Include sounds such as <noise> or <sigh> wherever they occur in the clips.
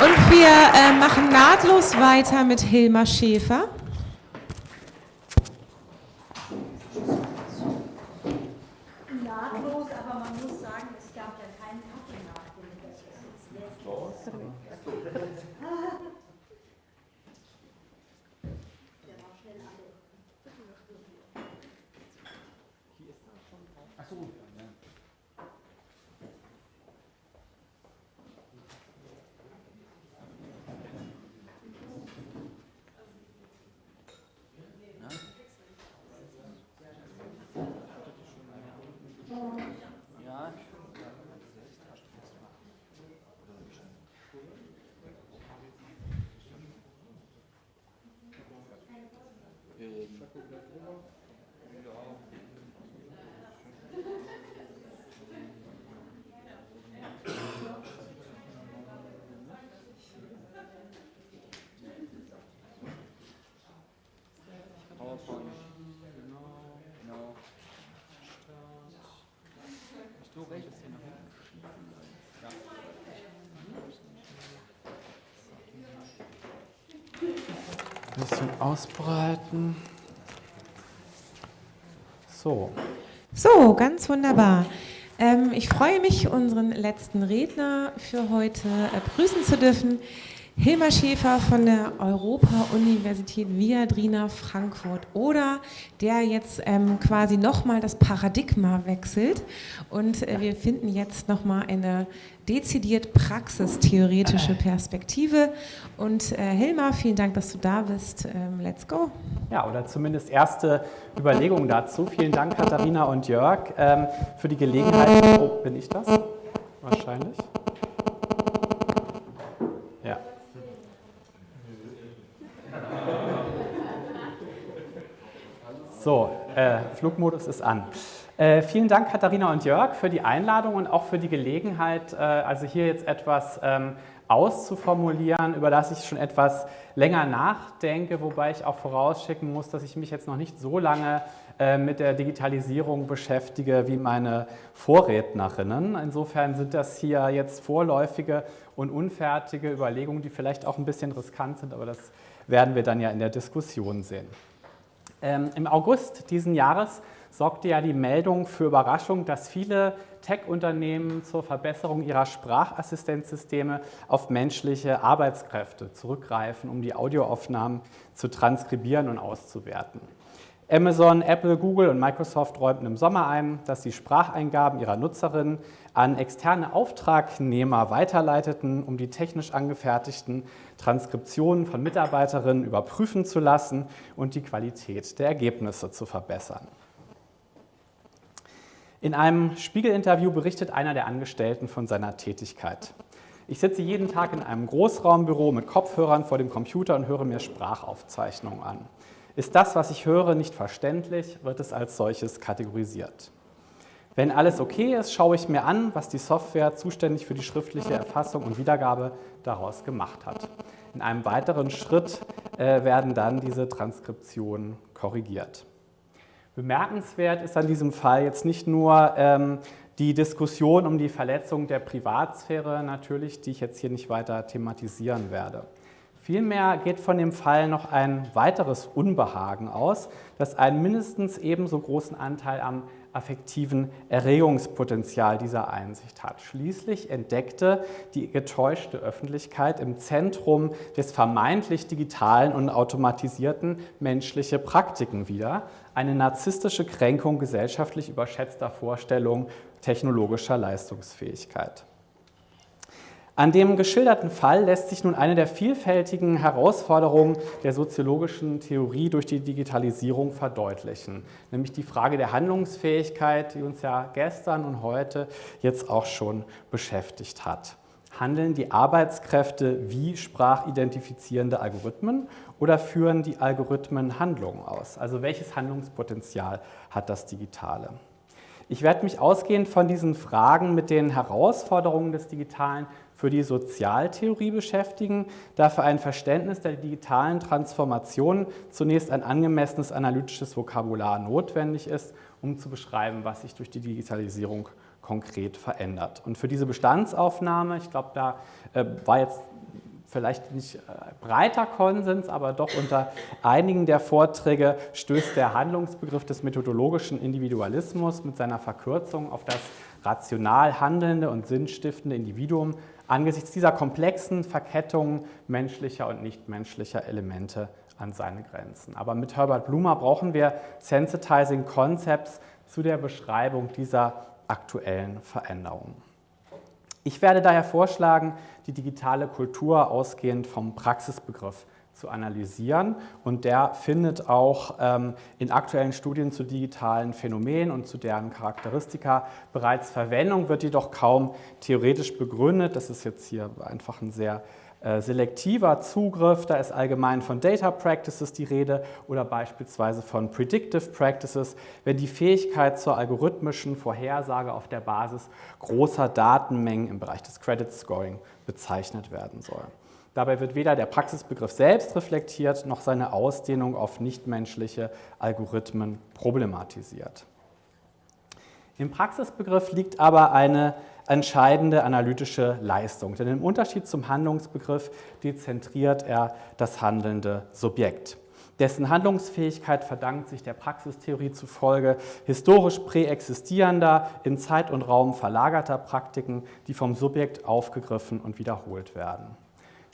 Und wir äh, machen nahtlos weiter mit Hilmar Schäfer. Ein bisschen ausbreiten. So. So, ganz wunderbar. Ähm, ich freue mich, unseren letzten Redner für heute äh, begrüßen zu dürfen. Hilmar Schäfer von der Europa-Universität Viadrina Frankfurt oder der jetzt ähm, quasi nochmal das Paradigma wechselt und äh, wir finden jetzt nochmal eine dezidiert praxistheoretische Perspektive und äh, Hilmar, vielen Dank, dass du da bist. Ähm, let's go. Ja, oder zumindest erste Überlegungen dazu. Vielen Dank Katharina und Jörg ähm, für die Gelegenheit. Oh, bin ich das? Wahrscheinlich. So, äh, Flugmodus ist an. Äh, vielen Dank Katharina und Jörg für die Einladung und auch für die Gelegenheit, äh, also hier jetzt etwas ähm, auszuformulieren, über das ich schon etwas länger nachdenke, wobei ich auch vorausschicken muss, dass ich mich jetzt noch nicht so lange äh, mit der Digitalisierung beschäftige wie meine Vorrednerinnen. Insofern sind das hier jetzt vorläufige und unfertige Überlegungen, die vielleicht auch ein bisschen riskant sind, aber das werden wir dann ja in der Diskussion sehen. Ähm, Im August diesen Jahres sorgte ja die Meldung für Überraschung, dass viele Tech-Unternehmen zur Verbesserung ihrer Sprachassistenzsysteme auf menschliche Arbeitskräfte zurückgreifen, um die Audioaufnahmen zu transkribieren und auszuwerten. Amazon, Apple, Google und Microsoft räumten im Sommer ein, dass sie Spracheingaben ihrer Nutzerinnen an externe Auftragnehmer weiterleiteten, um die technisch angefertigten Transkriptionen von Mitarbeiterinnen überprüfen zu lassen und die Qualität der Ergebnisse zu verbessern. In einem Spiegel-Interview berichtet einer der Angestellten von seiner Tätigkeit. Ich sitze jeden Tag in einem Großraumbüro mit Kopfhörern vor dem Computer und höre mir Sprachaufzeichnungen an. Ist das, was ich höre, nicht verständlich, wird es als solches kategorisiert. Wenn alles okay ist, schaue ich mir an, was die Software zuständig für die schriftliche Erfassung und Wiedergabe daraus gemacht hat. In einem weiteren Schritt äh, werden dann diese Transkriptionen korrigiert. Bemerkenswert ist an diesem Fall jetzt nicht nur ähm, die Diskussion um die Verletzung der Privatsphäre natürlich, die ich jetzt hier nicht weiter thematisieren werde. Vielmehr geht von dem Fall noch ein weiteres Unbehagen aus, das einen mindestens ebenso großen Anteil am affektiven Erregungspotenzial dieser Einsicht hat. Schließlich entdeckte die getäuschte Öffentlichkeit im Zentrum des vermeintlich digitalen und automatisierten menschliche Praktiken wieder, eine narzisstische Kränkung gesellschaftlich überschätzter Vorstellungen technologischer Leistungsfähigkeit. An dem geschilderten Fall lässt sich nun eine der vielfältigen Herausforderungen der soziologischen Theorie durch die Digitalisierung verdeutlichen, nämlich die Frage der Handlungsfähigkeit, die uns ja gestern und heute jetzt auch schon beschäftigt hat. Handeln die Arbeitskräfte wie sprachidentifizierende Algorithmen oder führen die Algorithmen Handlungen aus? Also welches Handlungspotenzial hat das Digitale? Ich werde mich ausgehend von diesen Fragen mit den Herausforderungen des Digitalen für die Sozialtheorie beschäftigen, da für ein Verständnis der digitalen Transformation zunächst ein angemessenes analytisches Vokabular notwendig ist, um zu beschreiben, was sich durch die Digitalisierung konkret verändert. Und für diese Bestandsaufnahme, ich glaube, da äh, war jetzt vielleicht nicht äh, breiter Konsens, aber doch unter einigen der Vorträge stößt der Handlungsbegriff des methodologischen Individualismus mit seiner Verkürzung auf das rational handelnde und sinnstiftende Individuum angesichts dieser komplexen Verkettung menschlicher und nichtmenschlicher Elemente an seine Grenzen. Aber mit Herbert Blumer brauchen wir Sensitizing Concepts zu der Beschreibung dieser aktuellen Veränderungen. Ich werde daher vorschlagen, die digitale Kultur ausgehend vom Praxisbegriff zu analysieren und der findet auch ähm, in aktuellen Studien zu digitalen Phänomenen und zu deren Charakteristika bereits Verwendung, wird jedoch kaum theoretisch begründet. Das ist jetzt hier einfach ein sehr äh, selektiver Zugriff, da ist allgemein von Data Practices die Rede oder beispielsweise von Predictive Practices, wenn die Fähigkeit zur algorithmischen Vorhersage auf der Basis großer Datenmengen im Bereich des Credit Scoring bezeichnet werden soll. Dabei wird weder der Praxisbegriff selbst reflektiert, noch seine Ausdehnung auf nichtmenschliche Algorithmen problematisiert. Im Praxisbegriff liegt aber eine entscheidende analytische Leistung, denn im Unterschied zum Handlungsbegriff dezentriert er das handelnde Subjekt. Dessen Handlungsfähigkeit verdankt sich der Praxistheorie zufolge historisch präexistierender, in Zeit und Raum verlagerter Praktiken, die vom Subjekt aufgegriffen und wiederholt werden.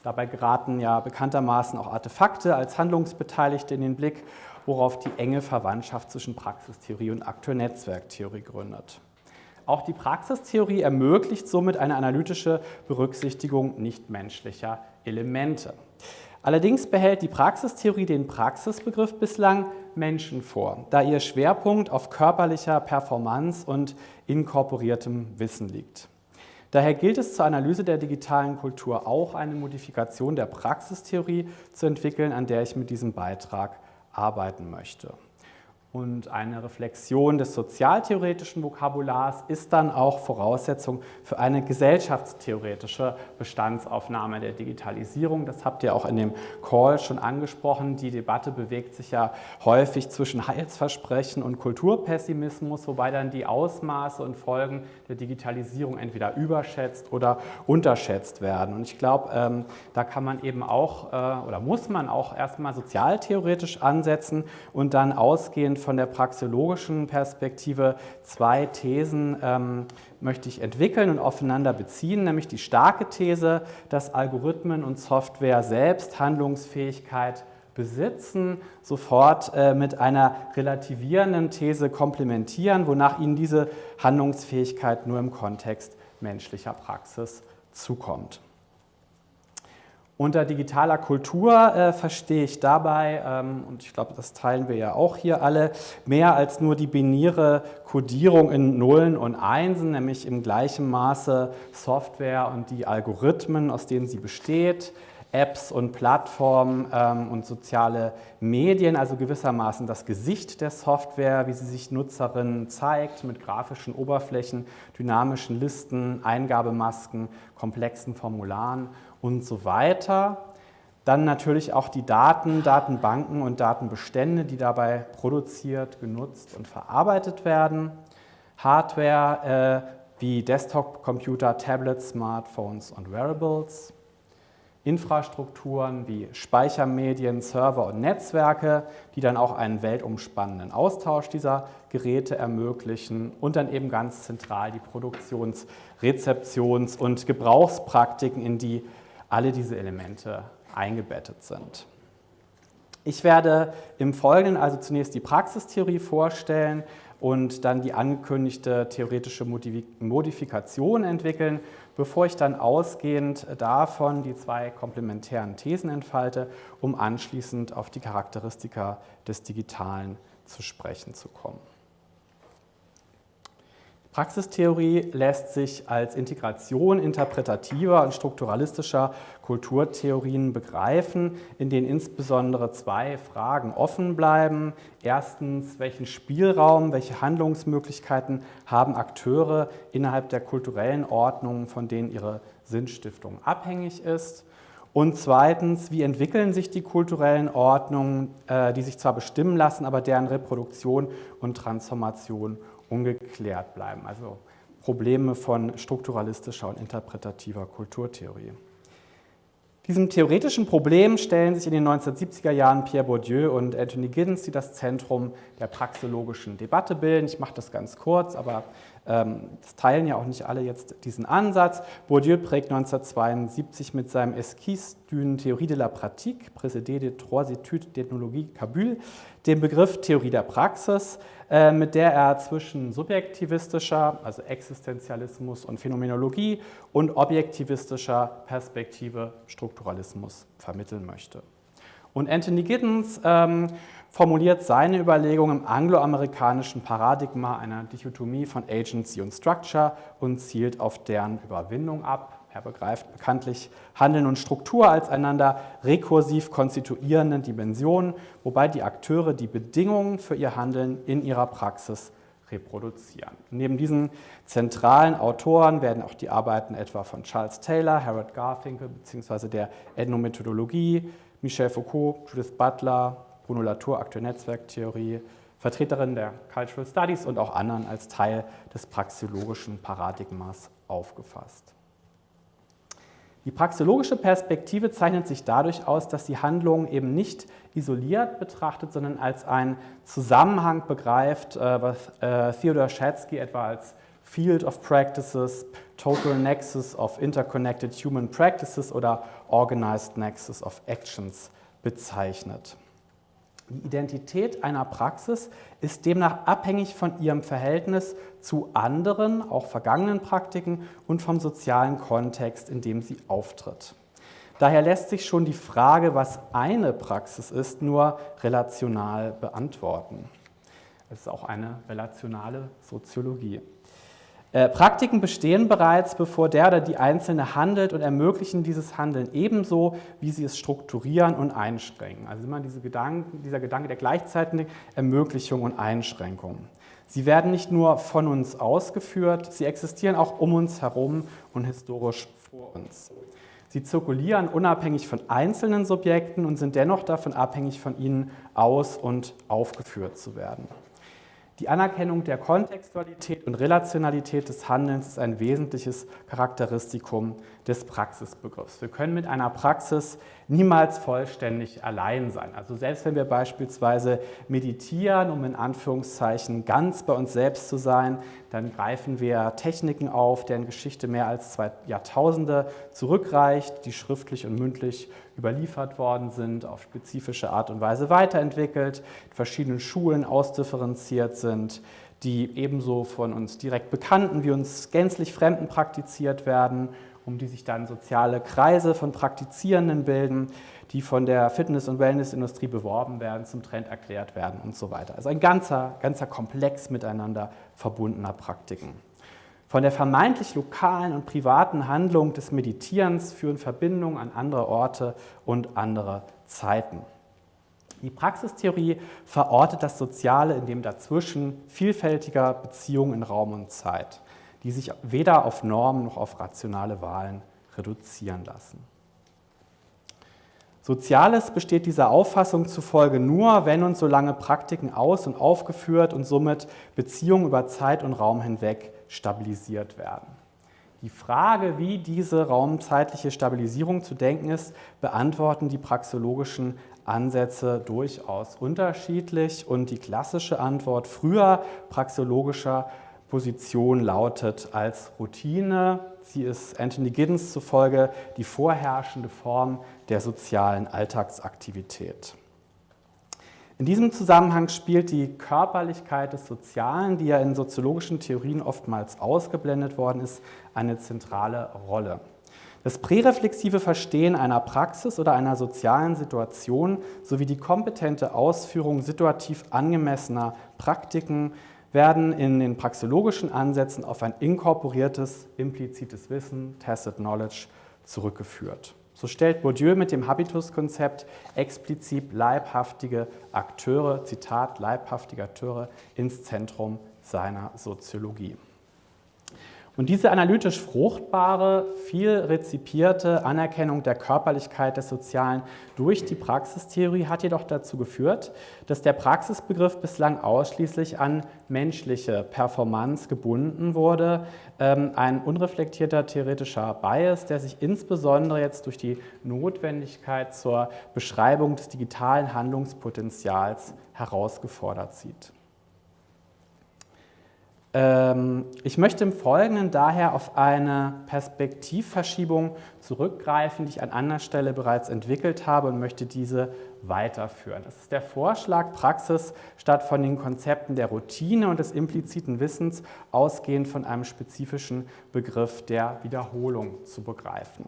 Dabei geraten ja bekanntermaßen auch Artefakte als Handlungsbeteiligte in den Blick, worauf die enge Verwandtschaft zwischen Praxistheorie und Akteurnetzwerktheorie gründet. Auch die Praxistheorie ermöglicht somit eine analytische Berücksichtigung nichtmenschlicher Elemente. Allerdings behält die Praxistheorie den Praxisbegriff bislang Menschen vor, da ihr Schwerpunkt auf körperlicher Performance und inkorporiertem Wissen liegt. Daher gilt es zur Analyse der digitalen Kultur auch eine Modifikation der Praxistheorie zu entwickeln, an der ich mit diesem Beitrag arbeiten möchte. Und eine Reflexion des sozialtheoretischen Vokabulars ist dann auch Voraussetzung für eine gesellschaftstheoretische Bestandsaufnahme der Digitalisierung. Das habt ihr auch in dem Call schon angesprochen. Die Debatte bewegt sich ja häufig zwischen Heilsversprechen und Kulturpessimismus, wobei dann die Ausmaße und Folgen der Digitalisierung entweder überschätzt oder unterschätzt werden. Und ich glaube, ähm, da kann man eben auch äh, oder muss man auch erstmal sozialtheoretisch ansetzen und dann ausgehend von der praxeologischen Perspektive zwei Thesen ähm, möchte ich entwickeln und aufeinander beziehen, nämlich die starke These, dass Algorithmen und Software selbst Handlungsfähigkeit besitzen, sofort äh, mit einer relativierenden These komplementieren, wonach ihnen diese Handlungsfähigkeit nur im Kontext menschlicher Praxis zukommt. Unter digitaler Kultur äh, verstehe ich dabei, ähm, und ich glaube, das teilen wir ja auch hier alle, mehr als nur die binäre Codierung in Nullen und Einsen, nämlich im gleichen Maße Software und die Algorithmen, aus denen sie besteht, Apps und Plattformen ähm, und soziale Medien, also gewissermaßen das Gesicht der Software, wie sie sich Nutzerinnen zeigt, mit grafischen Oberflächen, dynamischen Listen, Eingabemasken, komplexen Formularen und so weiter. Dann natürlich auch die Daten, Datenbanken und Datenbestände, die dabei produziert, genutzt und verarbeitet werden. Hardware äh, wie Desktop-Computer, Tablets, Smartphones und Wearables. Infrastrukturen wie Speichermedien, Server und Netzwerke, die dann auch einen weltumspannenden Austausch dieser Geräte ermöglichen und dann eben ganz zentral die Produktions-, Rezeptions- und Gebrauchspraktiken, in die alle diese Elemente eingebettet sind. Ich werde im Folgenden also zunächst die Praxistheorie vorstellen und dann die angekündigte theoretische Modifikation entwickeln, bevor ich dann ausgehend davon die zwei komplementären Thesen entfalte, um anschließend auf die Charakteristika des Digitalen zu sprechen zu kommen. Praxistheorie lässt sich als Integration interpretativer und strukturalistischer Kulturtheorien begreifen, in denen insbesondere zwei Fragen offen bleiben. Erstens, welchen Spielraum, welche Handlungsmöglichkeiten haben Akteure innerhalb der kulturellen Ordnung, von denen ihre Sinnstiftung abhängig ist? Und zweitens, wie entwickeln sich die kulturellen Ordnungen, äh, die sich zwar bestimmen lassen, aber deren Reproduktion und Transformation ungeklärt bleiben. Also Probleme von strukturalistischer und interpretativer Kulturtheorie. Diesem theoretischen Problem stellen sich in den 1970er Jahren Pierre Bourdieu und Anthony Giddens, die das Zentrum der praxologischen Debatte bilden. Ich mache das ganz kurz, aber das teilen ja auch nicht alle jetzt diesen Ansatz. Bourdieu prägt 1972 mit seinem Esquisse d'une Théorie de la Pratique, précédé de trois études d'ethnologie Kabul, den Begriff Theorie der Praxis, äh, mit der er zwischen subjektivistischer, also Existenzialismus und Phänomenologie und objektivistischer Perspektive Strukturalismus vermitteln möchte. Und Anthony Giddens ähm, formuliert seine Überlegungen im angloamerikanischen Paradigma einer Dichotomie von Agency und Structure und zielt auf deren Überwindung ab. Er begreift bekanntlich Handeln und Struktur als einander rekursiv konstituierenden Dimensionen, wobei die Akteure die Bedingungen für ihr Handeln in ihrer Praxis reproduzieren. Neben diesen zentralen Autoren werden auch die Arbeiten etwa von Charles Taylor, Harold Garfinkel bzw. der Ethnomethodologie, Michel Foucault, Judith Butler, Bruno Latour, Akteur-Netzwerktheorie, Vertreterin der Cultural Studies und auch anderen als Teil des praxeologischen Paradigmas aufgefasst. Die praxeologische Perspektive zeichnet sich dadurch aus, dass die Handlung eben nicht isoliert betrachtet, sondern als einen Zusammenhang begreift, äh, was äh, Theodor Schatzky etwa als Field of Practices, Total Nexus of Interconnected Human Practices oder Organized Nexus of Actions bezeichnet. Die Identität einer Praxis ist demnach abhängig von ihrem Verhältnis zu anderen, auch vergangenen Praktiken und vom sozialen Kontext, in dem sie auftritt. Daher lässt sich schon die Frage, was eine Praxis ist, nur relational beantworten. Es ist auch eine relationale Soziologie. Äh, Praktiken bestehen bereits, bevor der oder die Einzelne handelt und ermöglichen dieses Handeln ebenso, wie sie es strukturieren und einschränken. Also immer diese Gedanken, dieser Gedanke der gleichzeitigen Ermöglichung und Einschränkung. Sie werden nicht nur von uns ausgeführt, sie existieren auch um uns herum und historisch vor uns. Sie zirkulieren unabhängig von einzelnen Subjekten und sind dennoch davon abhängig, von ihnen aus- und aufgeführt zu werden. Die Anerkennung der Kontextualität und Relationalität des Handelns ist ein wesentliches Charakteristikum des Praxisbegriffs. Wir können mit einer Praxis niemals vollständig allein sein. Also selbst wenn wir beispielsweise meditieren, um in Anführungszeichen ganz bei uns selbst zu sein, dann greifen wir Techniken auf, deren Geschichte mehr als zwei Jahrtausende zurückreicht, die schriftlich und mündlich überliefert worden sind, auf spezifische Art und Weise weiterentwickelt, in verschiedenen Schulen ausdifferenziert sind, die ebenso von uns direkt Bekannten wie uns gänzlich Fremden praktiziert werden, um die sich dann soziale Kreise von Praktizierenden bilden, die von der Fitness- und Wellnessindustrie beworben werden, zum Trend erklärt werden und so weiter. Also ein ganzer, ganzer Komplex miteinander verbundener Praktiken. Von der vermeintlich lokalen und privaten Handlung des Meditierens führen Verbindungen an andere Orte und andere Zeiten. Die Praxistheorie verortet das Soziale in dem dazwischen vielfältiger Beziehungen in Raum und Zeit, die sich weder auf Normen noch auf rationale Wahlen reduzieren lassen. Soziales besteht dieser Auffassung zufolge nur, wenn und solange Praktiken aus- und aufgeführt und somit Beziehungen über Zeit und Raum hinweg stabilisiert werden. Die Frage, wie diese raumzeitliche Stabilisierung zu denken ist, beantworten die praxologischen Ansätze durchaus unterschiedlich und die klassische Antwort früher praxologischer Position lautet als Routine. Sie ist Anthony Giddens zufolge die vorherrschende Form der sozialen Alltagsaktivität. In diesem Zusammenhang spielt die Körperlichkeit des Sozialen, die ja in soziologischen Theorien oftmals ausgeblendet worden ist, eine zentrale Rolle. Das präreflexive Verstehen einer Praxis oder einer sozialen Situation sowie die kompetente Ausführung situativ angemessener Praktiken werden in den praxologischen Ansätzen auf ein inkorporiertes, implizites Wissen, Tacit Knowledge, zurückgeführt. So stellt Bourdieu mit dem Habitus-Konzept explizit leibhaftige Akteure, Zitat, leibhaftige Akteure ins Zentrum seiner Soziologie. Und diese analytisch fruchtbare, viel rezipierte Anerkennung der Körperlichkeit des Sozialen durch die Praxistheorie hat jedoch dazu geführt, dass der Praxisbegriff bislang ausschließlich an menschliche Performance gebunden wurde. Ähm, ein unreflektierter theoretischer Bias, der sich insbesondere jetzt durch die Notwendigkeit zur Beschreibung des digitalen Handlungspotenzials herausgefordert sieht. Ähm, ich möchte im Folgenden daher auf eine Perspektivverschiebung zurückgreifen, die ich an anderer Stelle bereits entwickelt habe und möchte diese weiterführen. Das ist der Vorschlag, Praxis statt von den Konzepten der Routine und des impliziten Wissens ausgehend von einem spezifischen Begriff der Wiederholung zu begreifen.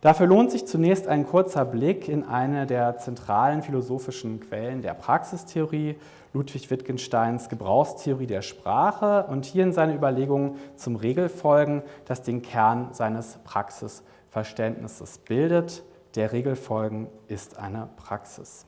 Dafür lohnt sich zunächst ein kurzer Blick in eine der zentralen philosophischen Quellen der Praxistheorie, Ludwig Wittgensteins Gebrauchstheorie der Sprache und hier in seine Überlegungen zum Regelfolgen, das den Kern seines Praxisverständnisses bildet. Der Regelfolgen ist eine Praxis.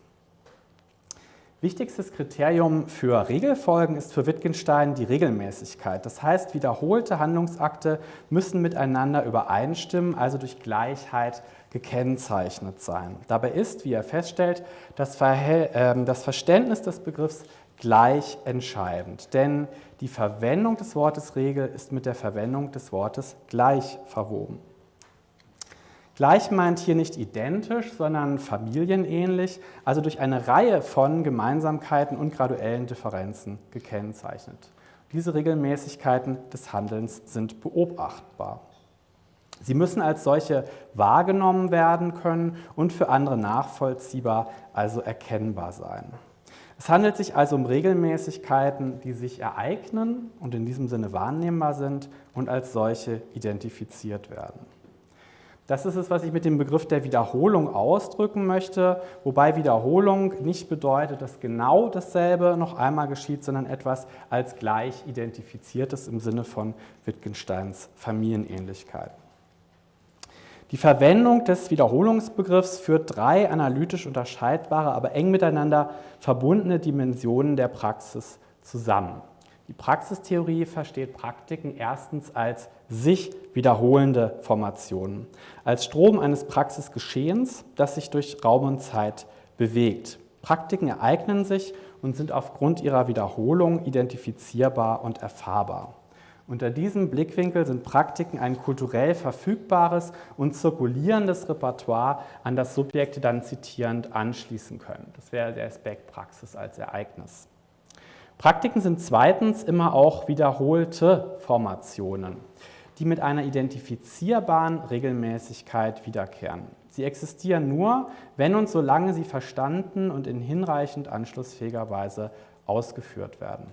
Wichtigstes Kriterium für Regelfolgen ist für Wittgenstein die Regelmäßigkeit. Das heißt, wiederholte Handlungsakte müssen miteinander übereinstimmen, also durch Gleichheit gekennzeichnet sein. Dabei ist, wie er feststellt, das, ähm, das Verständnis des Begriffs gleich entscheidend, denn die Verwendung des Wortes Regel ist mit der Verwendung des Wortes gleich verwoben. Gleich meint hier nicht identisch, sondern familienähnlich, also durch eine Reihe von Gemeinsamkeiten und graduellen Differenzen gekennzeichnet. Diese Regelmäßigkeiten des Handelns sind beobachtbar. Sie müssen als solche wahrgenommen werden können und für andere nachvollziehbar, also erkennbar sein. Es handelt sich also um Regelmäßigkeiten, die sich ereignen und in diesem Sinne wahrnehmbar sind und als solche identifiziert werden. Das ist es, was ich mit dem Begriff der Wiederholung ausdrücken möchte, wobei Wiederholung nicht bedeutet, dass genau dasselbe noch einmal geschieht, sondern etwas als gleich identifiziertes im Sinne von Wittgensteins Familienähnlichkeit. Die Verwendung des Wiederholungsbegriffs führt drei analytisch unterscheidbare, aber eng miteinander verbundene Dimensionen der Praxis zusammen. Die Praxistheorie versteht Praktiken erstens als sich wiederholende Formationen, als Strom eines Praxisgeschehens, das sich durch Raum und Zeit bewegt. Praktiken ereignen sich und sind aufgrund ihrer Wiederholung identifizierbar und erfahrbar. Unter diesem Blickwinkel sind Praktiken ein kulturell verfügbares und zirkulierendes Repertoire, an das Subjekte dann zitierend anschließen können. Das wäre der Aspekt Praxis als Ereignis. Praktiken sind zweitens immer auch wiederholte Formationen, die mit einer identifizierbaren Regelmäßigkeit wiederkehren. Sie existieren nur, wenn und solange sie verstanden und in hinreichend anschlussfähiger Weise ausgeführt werden.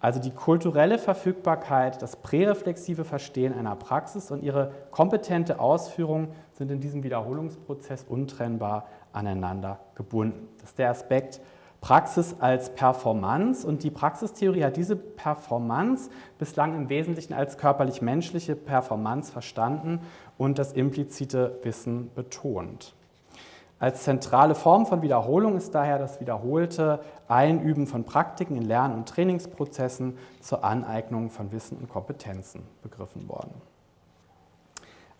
Also die kulturelle Verfügbarkeit, das präreflexive Verstehen einer Praxis und ihre kompetente Ausführung sind in diesem Wiederholungsprozess untrennbar aneinander gebunden. Das ist der Aspekt, Praxis als Performance und die Praxistheorie hat diese Performance bislang im Wesentlichen als körperlich-menschliche Performance verstanden und das implizite Wissen betont. Als zentrale Form von Wiederholung ist daher das wiederholte Einüben von Praktiken in Lern- und Trainingsprozessen zur Aneignung von Wissen und Kompetenzen begriffen worden.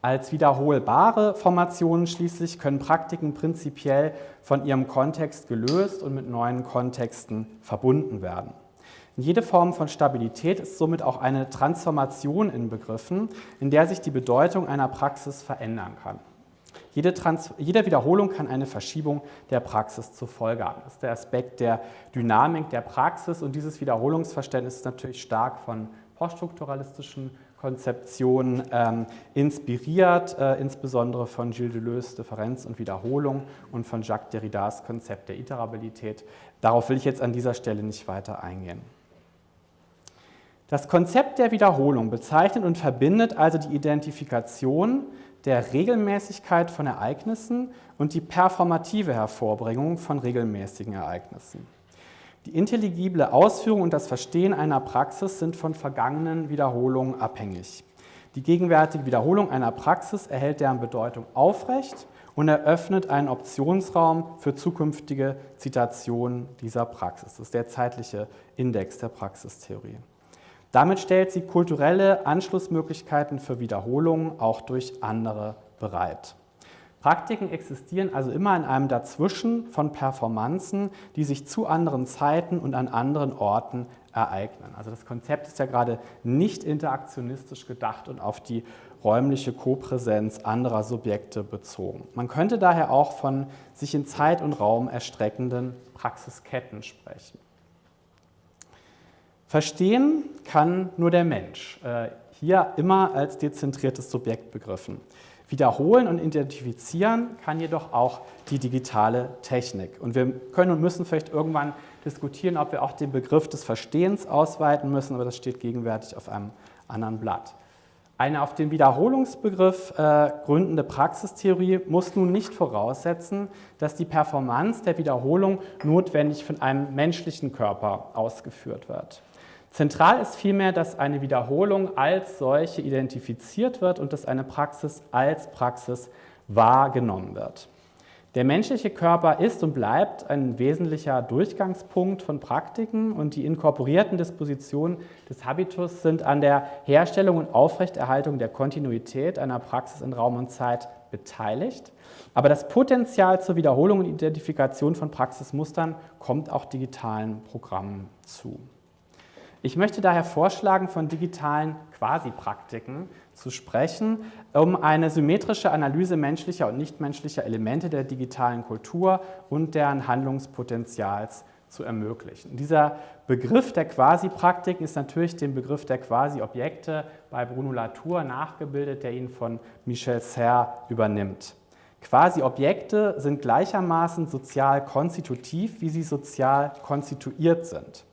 Als wiederholbare Formationen schließlich können Praktiken prinzipiell von ihrem Kontext gelöst und mit neuen Kontexten verbunden werden. Jede Form von Stabilität ist somit auch eine Transformation in Begriffen, in der sich die Bedeutung einer Praxis verändern kann. Jede, Trans jede Wiederholung kann eine Verschiebung der Praxis zur Folge haben. Das ist der Aspekt der Dynamik der Praxis und dieses Wiederholungsverständnis ist natürlich stark von poststrukturalistischen Konzeption ähm, inspiriert, äh, insbesondere von Gilles Deleuze Differenz und Wiederholung und von Jacques Derridas Konzept der Iterabilität. Darauf will ich jetzt an dieser Stelle nicht weiter eingehen. Das Konzept der Wiederholung bezeichnet und verbindet also die Identifikation der Regelmäßigkeit von Ereignissen und die performative Hervorbringung von regelmäßigen Ereignissen. Die intelligible Ausführung und das Verstehen einer Praxis sind von vergangenen Wiederholungen abhängig. Die gegenwärtige Wiederholung einer Praxis erhält deren Bedeutung aufrecht und eröffnet einen Optionsraum für zukünftige Zitationen dieser Praxis. Das ist der zeitliche Index der Praxistheorie. Damit stellt sie kulturelle Anschlussmöglichkeiten für Wiederholungen auch durch andere bereit. Praktiken existieren also immer in einem Dazwischen von Performanzen, die sich zu anderen Zeiten und an anderen Orten ereignen. Also das Konzept ist ja gerade nicht interaktionistisch gedacht und auf die räumliche Kopräsenz anderer Subjekte bezogen. Man könnte daher auch von sich in Zeit und Raum erstreckenden Praxisketten sprechen. Verstehen kann nur der Mensch, äh, hier immer als dezentriertes Subjekt begriffen. Wiederholen und identifizieren kann jedoch auch die digitale Technik. Und wir können und müssen vielleicht irgendwann diskutieren, ob wir auch den Begriff des Verstehens ausweiten müssen, aber das steht gegenwärtig auf einem anderen Blatt. Eine auf den Wiederholungsbegriff äh, gründende Praxistheorie muss nun nicht voraussetzen, dass die Performance der Wiederholung notwendig von einem menschlichen Körper ausgeführt wird. Zentral ist vielmehr, dass eine Wiederholung als solche identifiziert wird und dass eine Praxis als Praxis wahrgenommen wird. Der menschliche Körper ist und bleibt ein wesentlicher Durchgangspunkt von Praktiken und die inkorporierten Dispositionen des Habitus sind an der Herstellung und Aufrechterhaltung der Kontinuität einer Praxis in Raum und Zeit beteiligt. Aber das Potenzial zur Wiederholung und Identifikation von Praxismustern kommt auch digitalen Programmen zu. Ich möchte daher vorschlagen, von digitalen Quasi-Praktiken zu sprechen, um eine symmetrische Analyse menschlicher und nichtmenschlicher Elemente der digitalen Kultur und deren Handlungspotenzials zu ermöglichen. Dieser Begriff der Quasi-Praktiken ist natürlich dem Begriff der Quasi-Objekte bei Bruno Latour nachgebildet, der ihn von Michel Serre übernimmt. Quasi-Objekte sind gleichermaßen sozial konstitutiv, wie sie sozial konstituiert sind.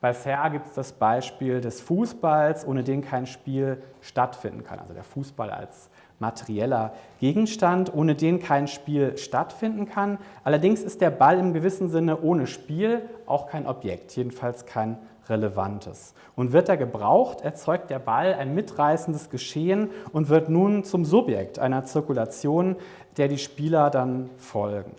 Bei Serre gibt es das Beispiel des Fußballs, ohne den kein Spiel stattfinden kann. Also der Fußball als materieller Gegenstand, ohne den kein Spiel stattfinden kann. Allerdings ist der Ball im gewissen Sinne ohne Spiel auch kein Objekt, jedenfalls kein relevantes. Und wird er gebraucht, erzeugt der Ball ein mitreißendes Geschehen und wird nun zum Subjekt einer Zirkulation, der die Spieler dann folgen.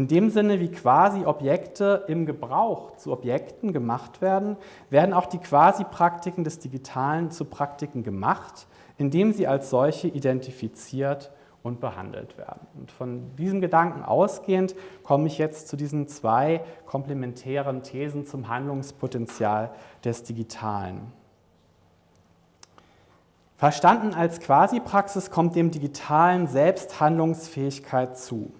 In dem Sinne, wie quasi Objekte im Gebrauch zu Objekten gemacht werden, werden auch die Quasi-Praktiken des Digitalen zu Praktiken gemacht, indem sie als solche identifiziert und behandelt werden. Und von diesem Gedanken ausgehend komme ich jetzt zu diesen zwei komplementären Thesen zum Handlungspotenzial des Digitalen. Verstanden als Quasi-Praxis kommt dem Digitalen Selbsthandlungsfähigkeit zu.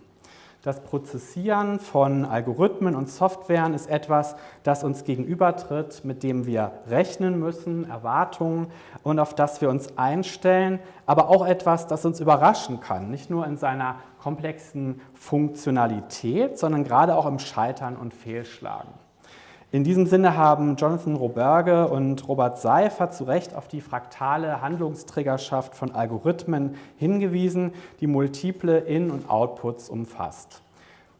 Das Prozessieren von Algorithmen und Softwaren ist etwas, das uns gegenübertritt, mit dem wir rechnen müssen, Erwartungen und auf das wir uns einstellen, aber auch etwas, das uns überraschen kann, nicht nur in seiner komplexen Funktionalität, sondern gerade auch im Scheitern und Fehlschlagen. In diesem Sinne haben Jonathan Roberge und Robert Seifert zu Recht auf die fraktale Handlungsträgerschaft von Algorithmen hingewiesen, die multiple In- und Outputs umfasst.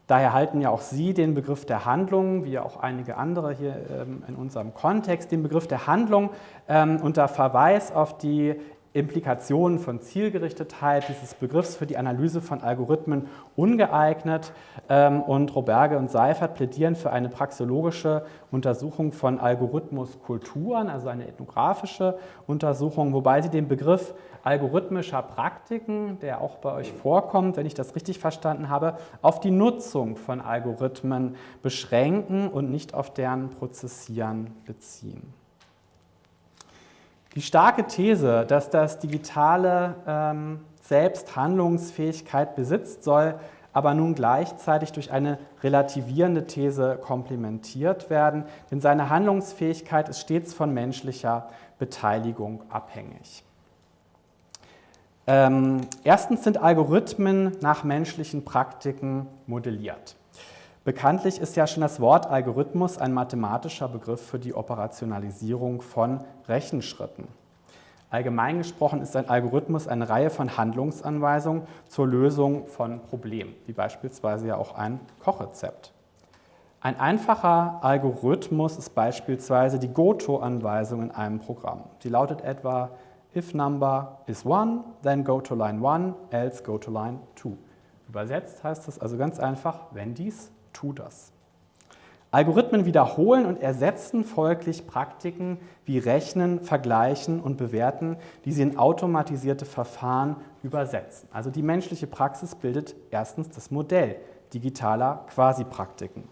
Daher halten ja auch Sie den Begriff der Handlung, wie auch einige andere hier ähm, in unserem Kontext, den Begriff der Handlung ähm, unter Verweis auf die Implikationen von Zielgerichtetheit dieses Begriffs für die Analyse von Algorithmen ungeeignet ähm, und Roberge und Seifert plädieren für eine praxeologische Untersuchung von Algorithmuskulturen, also eine ethnografische Untersuchung, wobei sie den Begriff algorithmischer Praktiken, der auch bei euch vorkommt, wenn ich das richtig verstanden habe, auf die Nutzung von Algorithmen beschränken und nicht auf deren Prozessieren beziehen. Die starke These, dass das Digitale ähm, selbst Handlungsfähigkeit besitzt, soll aber nun gleichzeitig durch eine relativierende These komplementiert werden, denn seine Handlungsfähigkeit ist stets von menschlicher Beteiligung abhängig. Ähm, erstens sind Algorithmen nach menschlichen Praktiken modelliert. Bekanntlich ist ja schon das Wort Algorithmus ein mathematischer Begriff für die Operationalisierung von Rechenschritten. Allgemein gesprochen ist ein Algorithmus eine Reihe von Handlungsanweisungen zur Lösung von Problemen, wie beispielsweise ja auch ein Kochrezept. Ein einfacher Algorithmus ist beispielsweise die Goto-Anweisung in einem Programm. Die lautet etwa, if number is 1, then go to line 1, else go to line 2. Übersetzt heißt das also ganz einfach, wenn dies tu das. Algorithmen wiederholen und ersetzen folglich Praktiken wie Rechnen, Vergleichen und Bewerten, die sie in automatisierte Verfahren übersetzen. Also die menschliche Praxis bildet erstens das Modell digitaler Quasi-Praktiken.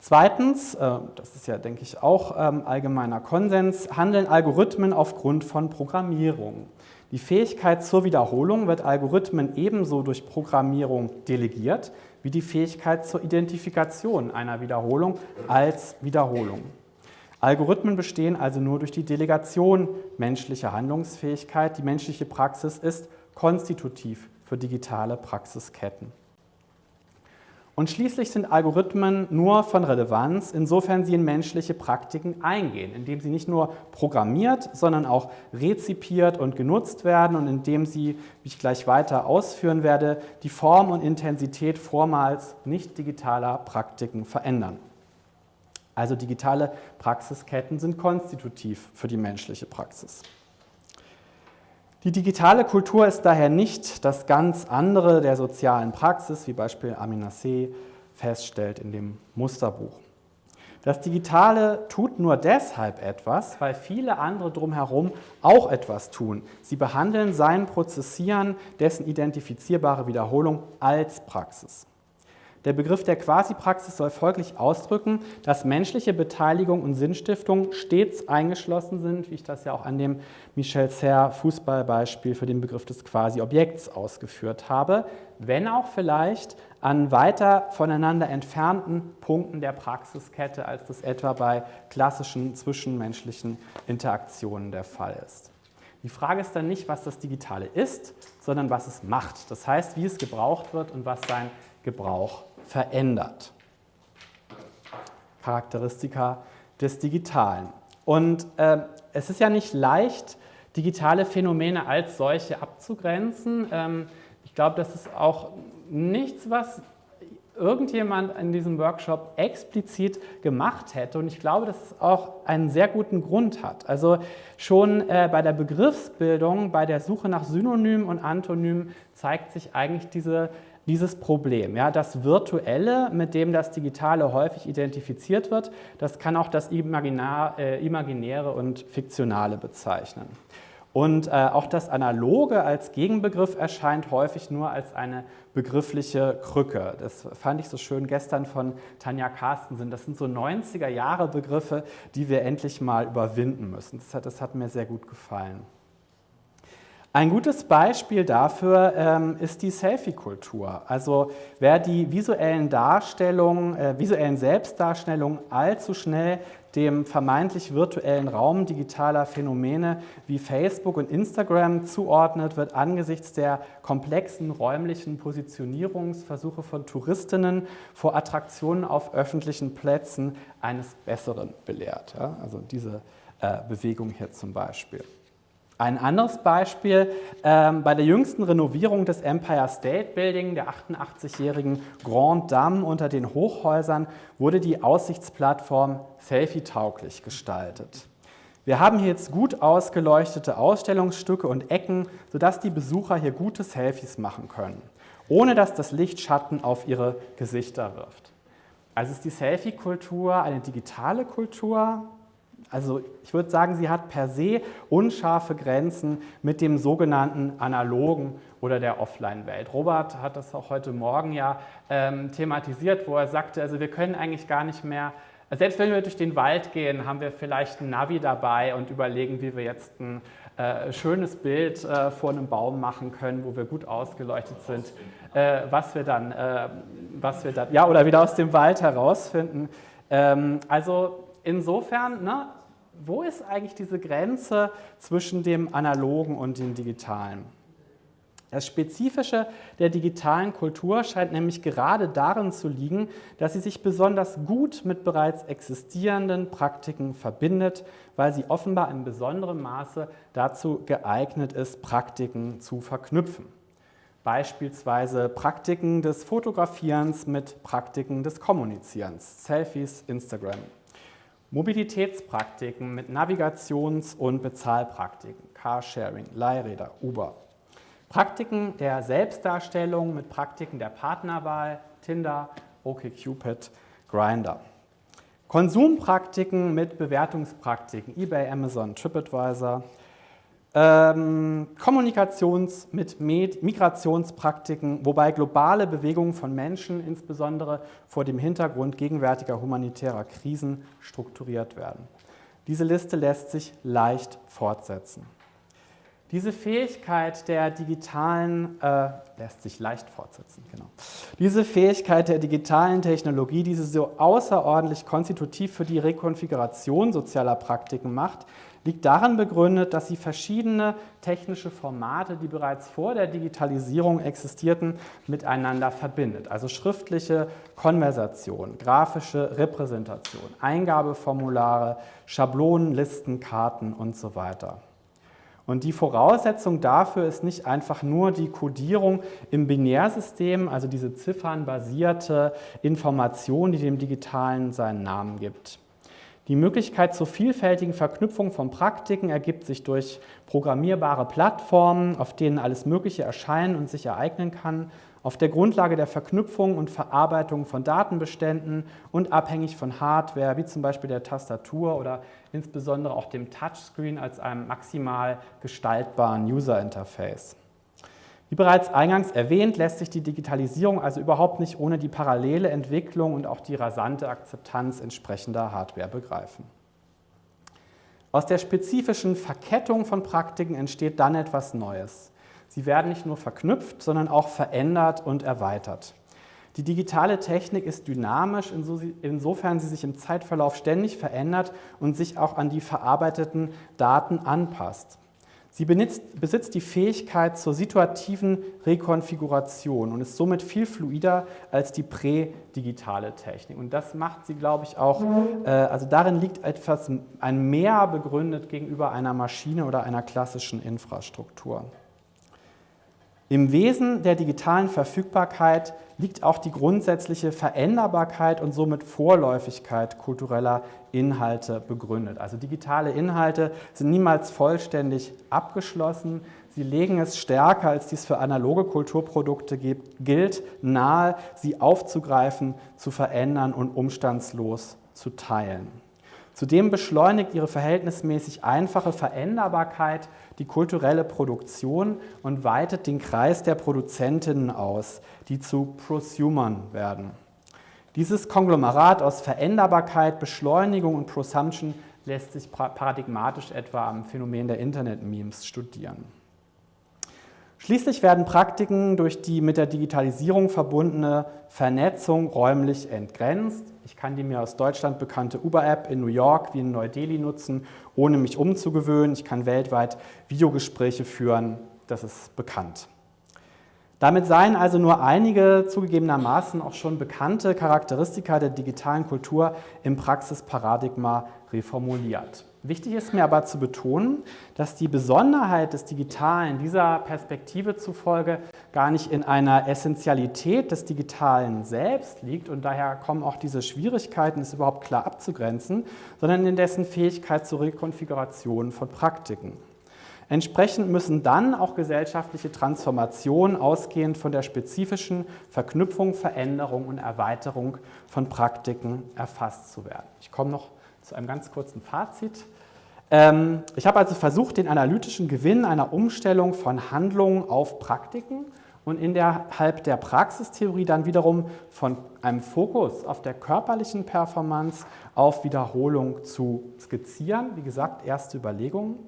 Zweitens, äh, das ist ja, denke ich, auch ähm, allgemeiner Konsens, handeln Algorithmen aufgrund von Programmierung. Die Fähigkeit zur Wiederholung wird Algorithmen ebenso durch Programmierung delegiert, wie die Fähigkeit zur Identifikation einer Wiederholung als Wiederholung. Algorithmen bestehen also nur durch die Delegation menschlicher Handlungsfähigkeit. Die menschliche Praxis ist konstitutiv für digitale Praxisketten. Und schließlich sind Algorithmen nur von Relevanz, insofern sie in menschliche Praktiken eingehen, indem sie nicht nur programmiert, sondern auch rezipiert und genutzt werden und indem sie, wie ich gleich weiter ausführen werde, die Form und Intensität vormals nicht digitaler Praktiken verändern. Also digitale Praxisketten sind konstitutiv für die menschliche Praxis. Die digitale Kultur ist daher nicht das ganz andere der sozialen Praxis, wie Beispiel Amina C. feststellt in dem Musterbuch. Das Digitale tut nur deshalb etwas, weil viele andere drumherum auch etwas tun. Sie behandeln sein Prozessieren, dessen identifizierbare Wiederholung als Praxis. Der Begriff der Quasi-Praxis soll folglich ausdrücken, dass menschliche Beteiligung und Sinnstiftung stets eingeschlossen sind, wie ich das ja auch an dem Michel Serre Fußballbeispiel für den Begriff des Quasi-Objekts ausgeführt habe, wenn auch vielleicht an weiter voneinander entfernten Punkten der Praxiskette, als das etwa bei klassischen zwischenmenschlichen Interaktionen der Fall ist. Die Frage ist dann nicht, was das Digitale ist, sondern was es macht. Das heißt, wie es gebraucht wird und was sein Gebrauch verändert. Charakteristika des Digitalen. Und äh, es ist ja nicht leicht, digitale Phänomene als solche abzugrenzen. Ähm, ich glaube, das ist auch nichts, was irgendjemand in diesem Workshop explizit gemacht hätte. Und ich glaube, dass es auch einen sehr guten Grund hat. Also schon äh, bei der Begriffsbildung, bei der Suche nach Synonymen und Antonymen zeigt sich eigentlich diese dieses Problem. Ja, das Virtuelle, mit dem das Digitale häufig identifiziert wird, das kann auch das Imaginar, äh, Imaginäre und Fiktionale bezeichnen. Und äh, auch das Analoge als Gegenbegriff erscheint häufig nur als eine begriffliche Krücke. Das fand ich so schön gestern von Tanja Carstensen. Das sind so 90er Jahre Begriffe, die wir endlich mal überwinden müssen. Das hat, das hat mir sehr gut gefallen. Ein gutes Beispiel dafür ähm, ist die Selfie-Kultur. Also wer die visuellen Darstellungen, äh, visuellen Selbstdarstellungen allzu schnell dem vermeintlich virtuellen Raum digitaler Phänomene wie Facebook und Instagram zuordnet, wird angesichts der komplexen räumlichen Positionierungsversuche von Touristinnen vor Attraktionen auf öffentlichen Plätzen eines Besseren belehrt. Ja? Also diese äh, Bewegung hier zum Beispiel. Ein anderes Beispiel, ähm, bei der jüngsten Renovierung des Empire State Building, der 88-jährigen Grand Dame unter den Hochhäusern, wurde die Aussichtsplattform selfie-tauglich gestaltet. Wir haben hier jetzt gut ausgeleuchtete Ausstellungsstücke und Ecken, sodass die Besucher hier gute Selfies machen können, ohne dass das Licht Schatten auf ihre Gesichter wirft. Also ist die Selfie-Kultur eine digitale Kultur, also ich würde sagen, sie hat per se unscharfe Grenzen mit dem sogenannten analogen oder der Offline-Welt. Robert hat das auch heute Morgen ja ähm, thematisiert, wo er sagte, also wir können eigentlich gar nicht mehr, selbst wenn wir durch den Wald gehen, haben wir vielleicht ein Navi dabei und überlegen, wie wir jetzt ein äh, schönes Bild äh, vor einem Baum machen können, wo wir gut ausgeleuchtet sind, äh, was wir dann, äh, was wir dann, ja, oder wieder aus dem Wald herausfinden. Ähm, also insofern, ne, wo ist eigentlich diese Grenze zwischen dem Analogen und dem Digitalen? Das Spezifische der digitalen Kultur scheint nämlich gerade darin zu liegen, dass sie sich besonders gut mit bereits existierenden Praktiken verbindet, weil sie offenbar in besonderem Maße dazu geeignet ist, Praktiken zu verknüpfen. Beispielsweise Praktiken des Fotografierens mit Praktiken des Kommunizierens, Selfies, Instagram. Mobilitätspraktiken mit Navigations- und Bezahlpraktiken, Carsharing, Leihräder, Uber. Praktiken der Selbstdarstellung mit Praktiken der Partnerwahl, Tinder, OkCupid, Grinder. Konsumpraktiken mit Bewertungspraktiken, eBay, Amazon, TripAdvisor, ähm, Kommunikations- mit Migrationspraktiken, wobei globale Bewegungen von Menschen, insbesondere vor dem Hintergrund gegenwärtiger humanitärer Krisen, strukturiert werden. Diese Liste lässt sich leicht fortsetzen. Diese Fähigkeit der digitalen, äh, lässt sich leicht fortsetzen, genau. Diese Fähigkeit der digitalen Technologie, die sie so außerordentlich konstitutiv für die Rekonfiguration sozialer Praktiken macht, liegt darin begründet, dass sie verschiedene technische Formate, die bereits vor der Digitalisierung existierten, miteinander verbindet. Also schriftliche Konversation, grafische Repräsentation, Eingabeformulare, Schablonen, Listen, Karten und so weiter. Und die Voraussetzung dafür ist nicht einfach nur die Codierung im Binärsystem, also diese ziffernbasierte Information, die dem Digitalen seinen Namen gibt. Die Möglichkeit zur vielfältigen Verknüpfung von Praktiken ergibt sich durch programmierbare Plattformen, auf denen alles Mögliche erscheinen und sich ereignen kann, auf der Grundlage der Verknüpfung und Verarbeitung von Datenbeständen und abhängig von Hardware, wie zum Beispiel der Tastatur oder insbesondere auch dem Touchscreen als einem maximal gestaltbaren User-Interface. Wie bereits eingangs erwähnt, lässt sich die Digitalisierung also überhaupt nicht ohne die parallele Entwicklung und auch die rasante Akzeptanz entsprechender Hardware begreifen. Aus der spezifischen Verkettung von Praktiken entsteht dann etwas Neues. Sie werden nicht nur verknüpft, sondern auch verändert und erweitert. Die digitale Technik ist dynamisch, insofern sie sich im Zeitverlauf ständig verändert und sich auch an die verarbeiteten Daten anpasst. Sie besitzt die Fähigkeit zur situativen Rekonfiguration und ist somit viel fluider als die prädigitale Technik. Und das macht sie, glaube ich, auch, äh, also darin liegt etwas, ein Mehr begründet gegenüber einer Maschine oder einer klassischen Infrastruktur. Im Wesen der digitalen Verfügbarkeit liegt auch die grundsätzliche Veränderbarkeit und somit Vorläufigkeit kultureller Inhalte begründet. Also digitale Inhalte sind niemals vollständig abgeschlossen. Sie legen es stärker, als dies für analoge Kulturprodukte gilt, nahe, sie aufzugreifen, zu verändern und umstandslos zu teilen. Zudem beschleunigt ihre verhältnismäßig einfache Veränderbarkeit die kulturelle Produktion und weitet den Kreis der Produzentinnen aus, die zu Prosumern werden. Dieses Konglomerat aus Veränderbarkeit, Beschleunigung und Prosumption lässt sich paradigmatisch etwa am Phänomen der Internet-Memes studieren. Schließlich werden Praktiken durch die mit der Digitalisierung verbundene Vernetzung räumlich entgrenzt. Ich kann die mir aus Deutschland bekannte Uber-App in New York wie in Neu-Delhi nutzen, ohne mich umzugewöhnen. Ich kann weltweit Videogespräche führen, das ist bekannt. Damit seien also nur einige zugegebenermaßen auch schon bekannte Charakteristika der digitalen Kultur im Praxisparadigma reformuliert. Wichtig ist mir aber zu betonen, dass die Besonderheit des Digitalen dieser Perspektive zufolge gar nicht in einer Essentialität des Digitalen selbst liegt und daher kommen auch diese Schwierigkeiten, es überhaupt klar abzugrenzen, sondern in dessen Fähigkeit zur Rekonfiguration von Praktiken. Entsprechend müssen dann auch gesellschaftliche Transformationen ausgehend von der spezifischen Verknüpfung, Veränderung und Erweiterung von Praktiken erfasst zu werden. Ich komme noch zu einem ganz kurzen Fazit. Ähm, ich habe also versucht, den analytischen Gewinn einer Umstellung von Handlungen auf Praktiken und innerhalb der Praxistheorie dann wiederum von einem Fokus auf der körperlichen Performance auf Wiederholung zu skizzieren. Wie gesagt, erste Überlegungen.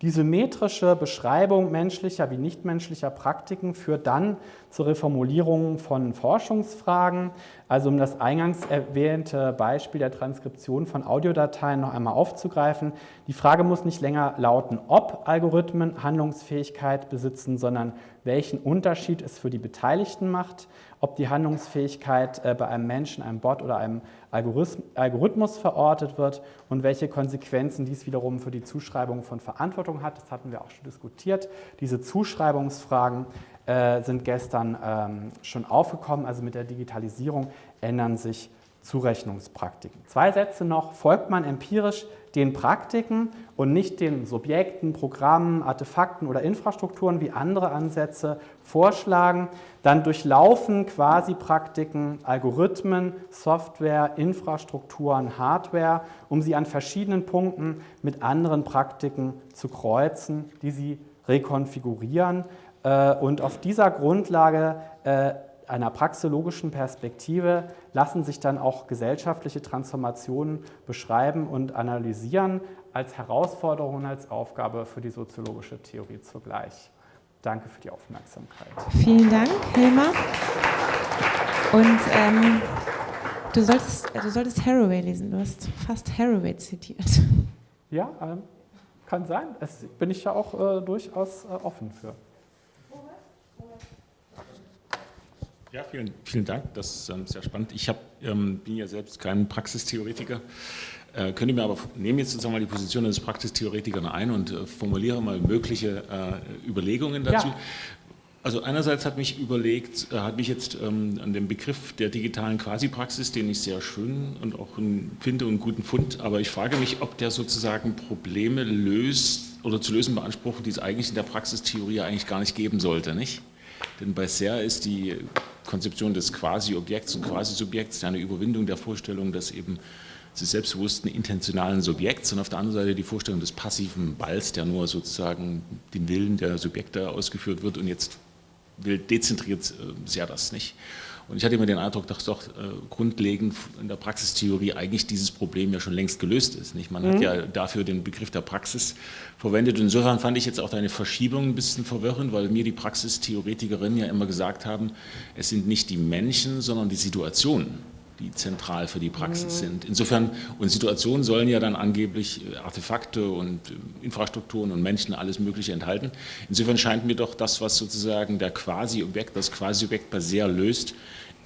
Die symmetrische Beschreibung menschlicher wie nichtmenschlicher Praktiken führt dann zur Reformulierung von Forschungsfragen. Also um das eingangs erwähnte Beispiel der Transkription von Audiodateien noch einmal aufzugreifen. Die Frage muss nicht länger lauten, ob Algorithmen Handlungsfähigkeit besitzen, sondern welchen Unterschied es für die Beteiligten macht ob die Handlungsfähigkeit äh, bei einem Menschen, einem Bot oder einem Algorithmus verortet wird und welche Konsequenzen dies wiederum für die Zuschreibung von Verantwortung hat. Das hatten wir auch schon diskutiert. Diese Zuschreibungsfragen äh, sind gestern ähm, schon aufgekommen. Also mit der Digitalisierung ändern sich Zurechnungspraktiken. Zwei Sätze noch, folgt man empirisch den Praktiken und nicht den Subjekten, Programmen, Artefakten oder Infrastrukturen, wie andere Ansätze vorschlagen, dann durchlaufen quasi Praktiken Algorithmen, Software, Infrastrukturen, Hardware, um sie an verschiedenen Punkten mit anderen Praktiken zu kreuzen, die sie rekonfigurieren und auf dieser Grundlage äh, einer praxologischen Perspektive lassen sich dann auch gesellschaftliche Transformationen beschreiben und analysieren als Herausforderung und als Aufgabe für die soziologische Theorie zugleich. Danke für die Aufmerksamkeit. Vielen Dank, Hilmar. Und ähm, du, solltest, du solltest Haraway lesen, du hast fast Haraway zitiert. Ja, ähm, kann sein. Das bin ich ja auch äh, durchaus äh, offen für. Ja, vielen, vielen Dank. Das ist ähm, sehr spannend. Ich hab, ähm, bin ja selbst kein Praxistheoretiker, äh, könnte mir aber nehme jetzt sozusagen mal die Position eines Praxistheoretikers ein und äh, formuliere mal mögliche äh, Überlegungen dazu. Ja. Also einerseits hat mich überlegt, äh, hat mich jetzt ähm, an dem Begriff der digitalen Quasi-Praxis, den ich sehr schön und auch finde und guten Fund, aber ich frage mich, ob der sozusagen Probleme löst oder zu lösen beansprucht, die es eigentlich in der Praxistheorie eigentlich gar nicht geben sollte, nicht? Denn bei SER ist die Konzeption des Quasi-Objekts und Quasi-Subjekts eine Überwindung der Vorstellung, dass eben des selbstbewussten intentionalen Subjekts und auf der anderen Seite die Vorstellung des passiven Balls, der nur sozusagen den Willen der Subjekte ausgeführt wird und jetzt will dezentriert äh, sehr das nicht. Und ich hatte immer den Eindruck, dass doch äh, grundlegend in der Praxistheorie eigentlich dieses Problem ja schon längst gelöst ist. Nicht? Man mhm. hat ja dafür den Begriff der Praxis verwendet. Und insofern fand ich jetzt auch deine Verschiebung ein bisschen verwirrend, weil mir die Praxistheoretikerinnen ja immer gesagt haben, es sind nicht die Menschen, sondern die Situationen die zentral für die Praxis mhm. sind. Insofern, und Situationen sollen ja dann angeblich äh, Artefakte und äh, Infrastrukturen und Menschen alles Mögliche enthalten. Insofern scheint mir doch das, was sozusagen der Quasi-Objekt, das Quasi-Objekt bei sehr löst,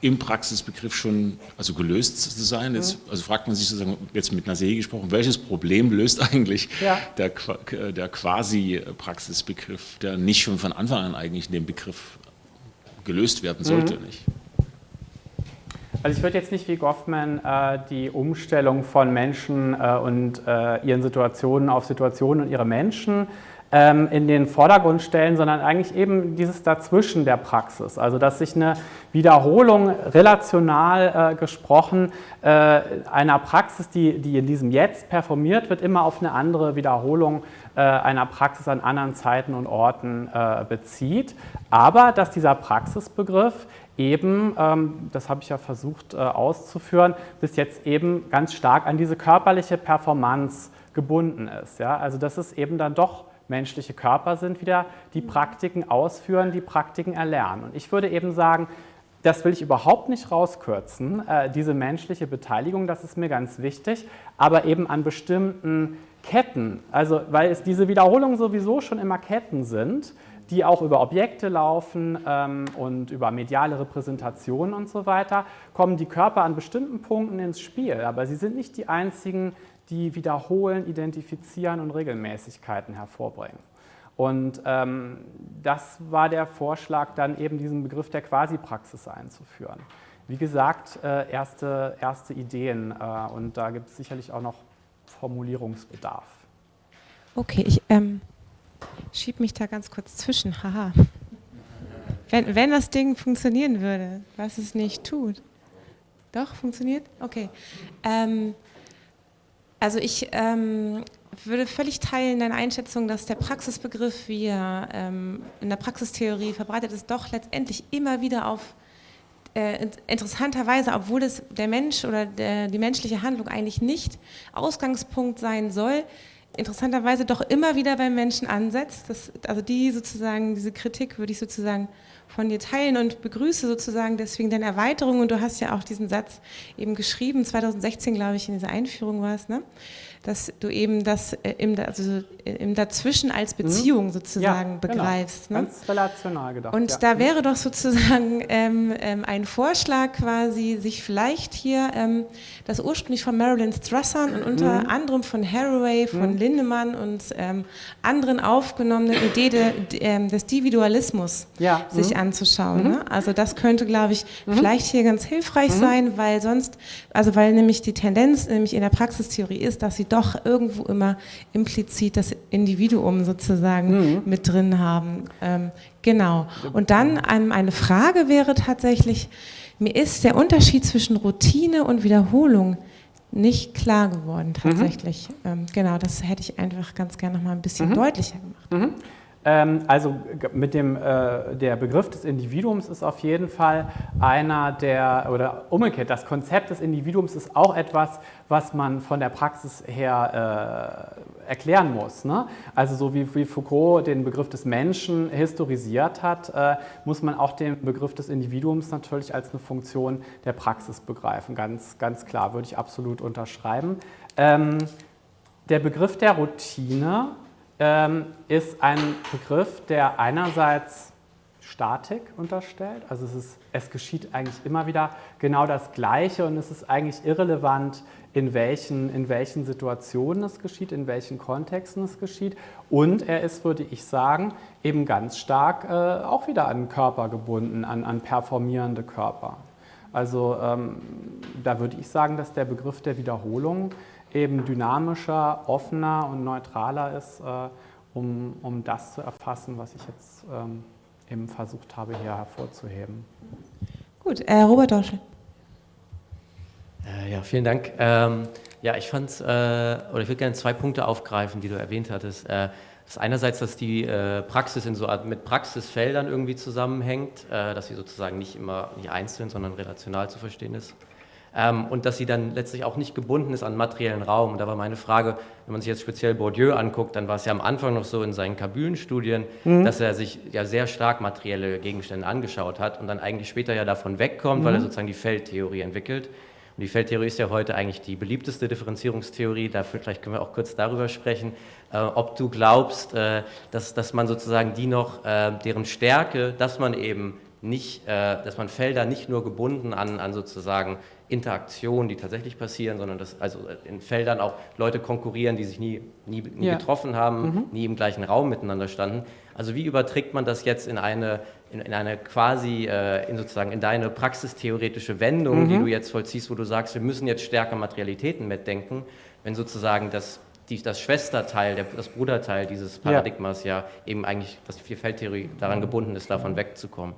im Praxisbegriff schon also gelöst zu sein. Jetzt, mhm. also fragt man sich sozusagen, jetzt mit Serie gesprochen, welches Problem löst <laughs> eigentlich ja. der, der Quasi-Praxisbegriff, der nicht schon von Anfang an eigentlich in dem Begriff gelöst werden sollte. Mhm. Nicht? Also ich würde jetzt nicht wie Goffman äh, die Umstellung von Menschen äh, und äh, ihren Situationen auf Situationen und ihre Menschen in den Vordergrund stellen, sondern eigentlich eben dieses Dazwischen der Praxis. Also dass sich eine Wiederholung relational äh, gesprochen äh, einer Praxis, die, die in diesem Jetzt performiert wird, immer auf eine andere Wiederholung äh, einer Praxis an anderen Zeiten und Orten äh, bezieht. Aber dass dieser Praxisbegriff eben, ähm, das habe ich ja versucht äh, auszuführen, bis jetzt eben ganz stark an diese körperliche Performance gebunden ist. Ja? Also dass es eben dann doch menschliche Körper sind wieder, die Praktiken ausführen, die Praktiken erlernen. Und ich würde eben sagen, das will ich überhaupt nicht rauskürzen, äh, diese menschliche Beteiligung, das ist mir ganz wichtig, aber eben an bestimmten Ketten, also weil es diese Wiederholungen sowieso schon immer Ketten sind, die auch über Objekte laufen ähm, und über mediale Repräsentationen und so weiter, kommen die Körper an bestimmten Punkten ins Spiel, aber sie sind nicht die einzigen, die wiederholen, identifizieren und Regelmäßigkeiten hervorbringen. Und ähm, das war der Vorschlag, dann eben diesen Begriff der Quasi-Praxis einzuführen. Wie gesagt, äh, erste, erste Ideen äh, und da gibt es sicherlich auch noch Formulierungsbedarf. Okay, ich ähm, schiebe mich da ganz kurz zwischen. Haha. Wenn, wenn das Ding funktionieren würde, was es nicht tut. Doch, funktioniert? Okay. Ähm, also ich ähm, würde völlig teilen deine Einschätzung, dass der Praxisbegriff, wie er ähm, in der Praxistheorie verbreitet ist, doch letztendlich immer wieder auf äh, interessanterweise, obwohl es der Mensch oder der, die menschliche Handlung eigentlich nicht Ausgangspunkt sein soll, interessanterweise doch immer wieder beim Menschen ansetzt. Das, also die sozusagen, diese Kritik würde ich sozusagen von dir teilen und begrüße sozusagen deswegen deine Erweiterung. Und du hast ja auch diesen Satz eben geschrieben, 2016 glaube ich in dieser Einführung war es, ne? Dass du eben das äh, im, also im Dazwischen als mhm. Beziehung mhm. sozusagen ja, genau. begreifst. Genau. Ne? Ganz relational gedacht. Und ja. da wäre doch sozusagen <laughs> ähm, ähm, ein Vorschlag quasi, sich vielleicht hier ähm, das ursprünglich von Marilyn Strassern und unter mhm. anderem von Haraway, von mhm. Lindemann und ähm, anderen aufgenommene Idee de, de, ähm, des Individualismus ja. sich mhm. anzuschauen. Mhm. Ne? Also das könnte, glaube ich, vielleicht hier ganz hilfreich sein, weil sonst, also weil nämlich die Tendenz nämlich in der Praxistheorie ist, dass sie doch irgendwo immer implizit das Individuum sozusagen mhm. mit drin haben. Ähm, genau. Und dann ähm, eine Frage wäre tatsächlich, mir ist der Unterschied zwischen Routine und Wiederholung nicht klar geworden mhm. tatsächlich. Mhm. Ähm, genau, das hätte ich einfach ganz gerne noch mal ein bisschen mhm. deutlicher gemacht. Ähm, also mit dem äh, der Begriff des Individuums ist auf jeden Fall einer der, oder umgekehrt, das Konzept des Individuums ist auch etwas, was man von der Praxis her äh, erklären muss. Ne? Also so wie, wie, Foucault den Begriff des Menschen historisiert hat, äh, muss man auch den Begriff des Individuums natürlich als eine Funktion der Praxis begreifen. Ganz, ganz klar, würde ich absolut unterschreiben. Ähm, der Begriff der Routine ist ein Begriff, der einerseits Statik unterstellt, also es, ist, es geschieht eigentlich immer wieder genau das Gleiche und es ist eigentlich irrelevant, in welchen, in welchen Situationen es geschieht, in welchen Kontexten es geschieht. Und er ist, würde ich sagen, eben ganz stark äh, auch wieder an Körper gebunden, an, an performierende Körper. Also ähm, da würde ich sagen, dass der Begriff der Wiederholung eben dynamischer, offener und neutraler ist, äh, um, um das zu erfassen, was ich jetzt ähm, eben versucht habe, hier hervorzuheben. Gut, äh, Robert Dorschel. Äh, ja, vielen Dank. Ähm, ja, ich fand, äh, oder ich würde gerne zwei Punkte aufgreifen, die du erwähnt hattest. Äh, das ist einerseits, dass die äh, Praxis in so mit Praxisfeldern irgendwie zusammenhängt, äh, dass sie sozusagen nicht immer nicht einzeln, sondern relational zu verstehen ist. Ähm, und dass sie dann letztlich auch nicht gebunden ist an materiellen Raum. Und da war meine Frage, wenn man sich jetzt speziell Bourdieu anguckt, dann war es ja am Anfang noch so in seinen Kabülenstudien, mhm. dass er sich ja sehr stark materielle Gegenstände angeschaut hat und dann eigentlich später ja davon wegkommt, mhm. weil er mhm. sozusagen die Feldtheorie entwickelt. Und die Feldtheorie ist ja heute eigentlich die beliebteste Differenzierungstheorie. Dafür vielleicht können wir auch kurz darüber sprechen, äh, ob du glaubst, äh, dass, dass man sozusagen die noch, äh, deren Stärke, dass man eben nicht, äh, dass man Felder nicht nur gebunden an, an sozusagen Interaktionen, die tatsächlich passieren, sondern dass also in Feldern auch Leute konkurrieren, die sich nie, nie, nie ja. getroffen haben, mhm. nie im gleichen Raum miteinander standen. Also wie überträgt man das jetzt in eine, in, in eine quasi, äh, in sozusagen in deine praxistheoretische Wendung, mhm. die du jetzt vollziehst, wo du sagst, wir müssen jetzt stärker Materialitäten mitdenken, wenn sozusagen das, die, das Schwesterteil, der, das Bruderteil dieses Paradigmas ja. ja eben eigentlich, dass die Vierfeldtheorie daran gebunden ist, davon wegzukommen.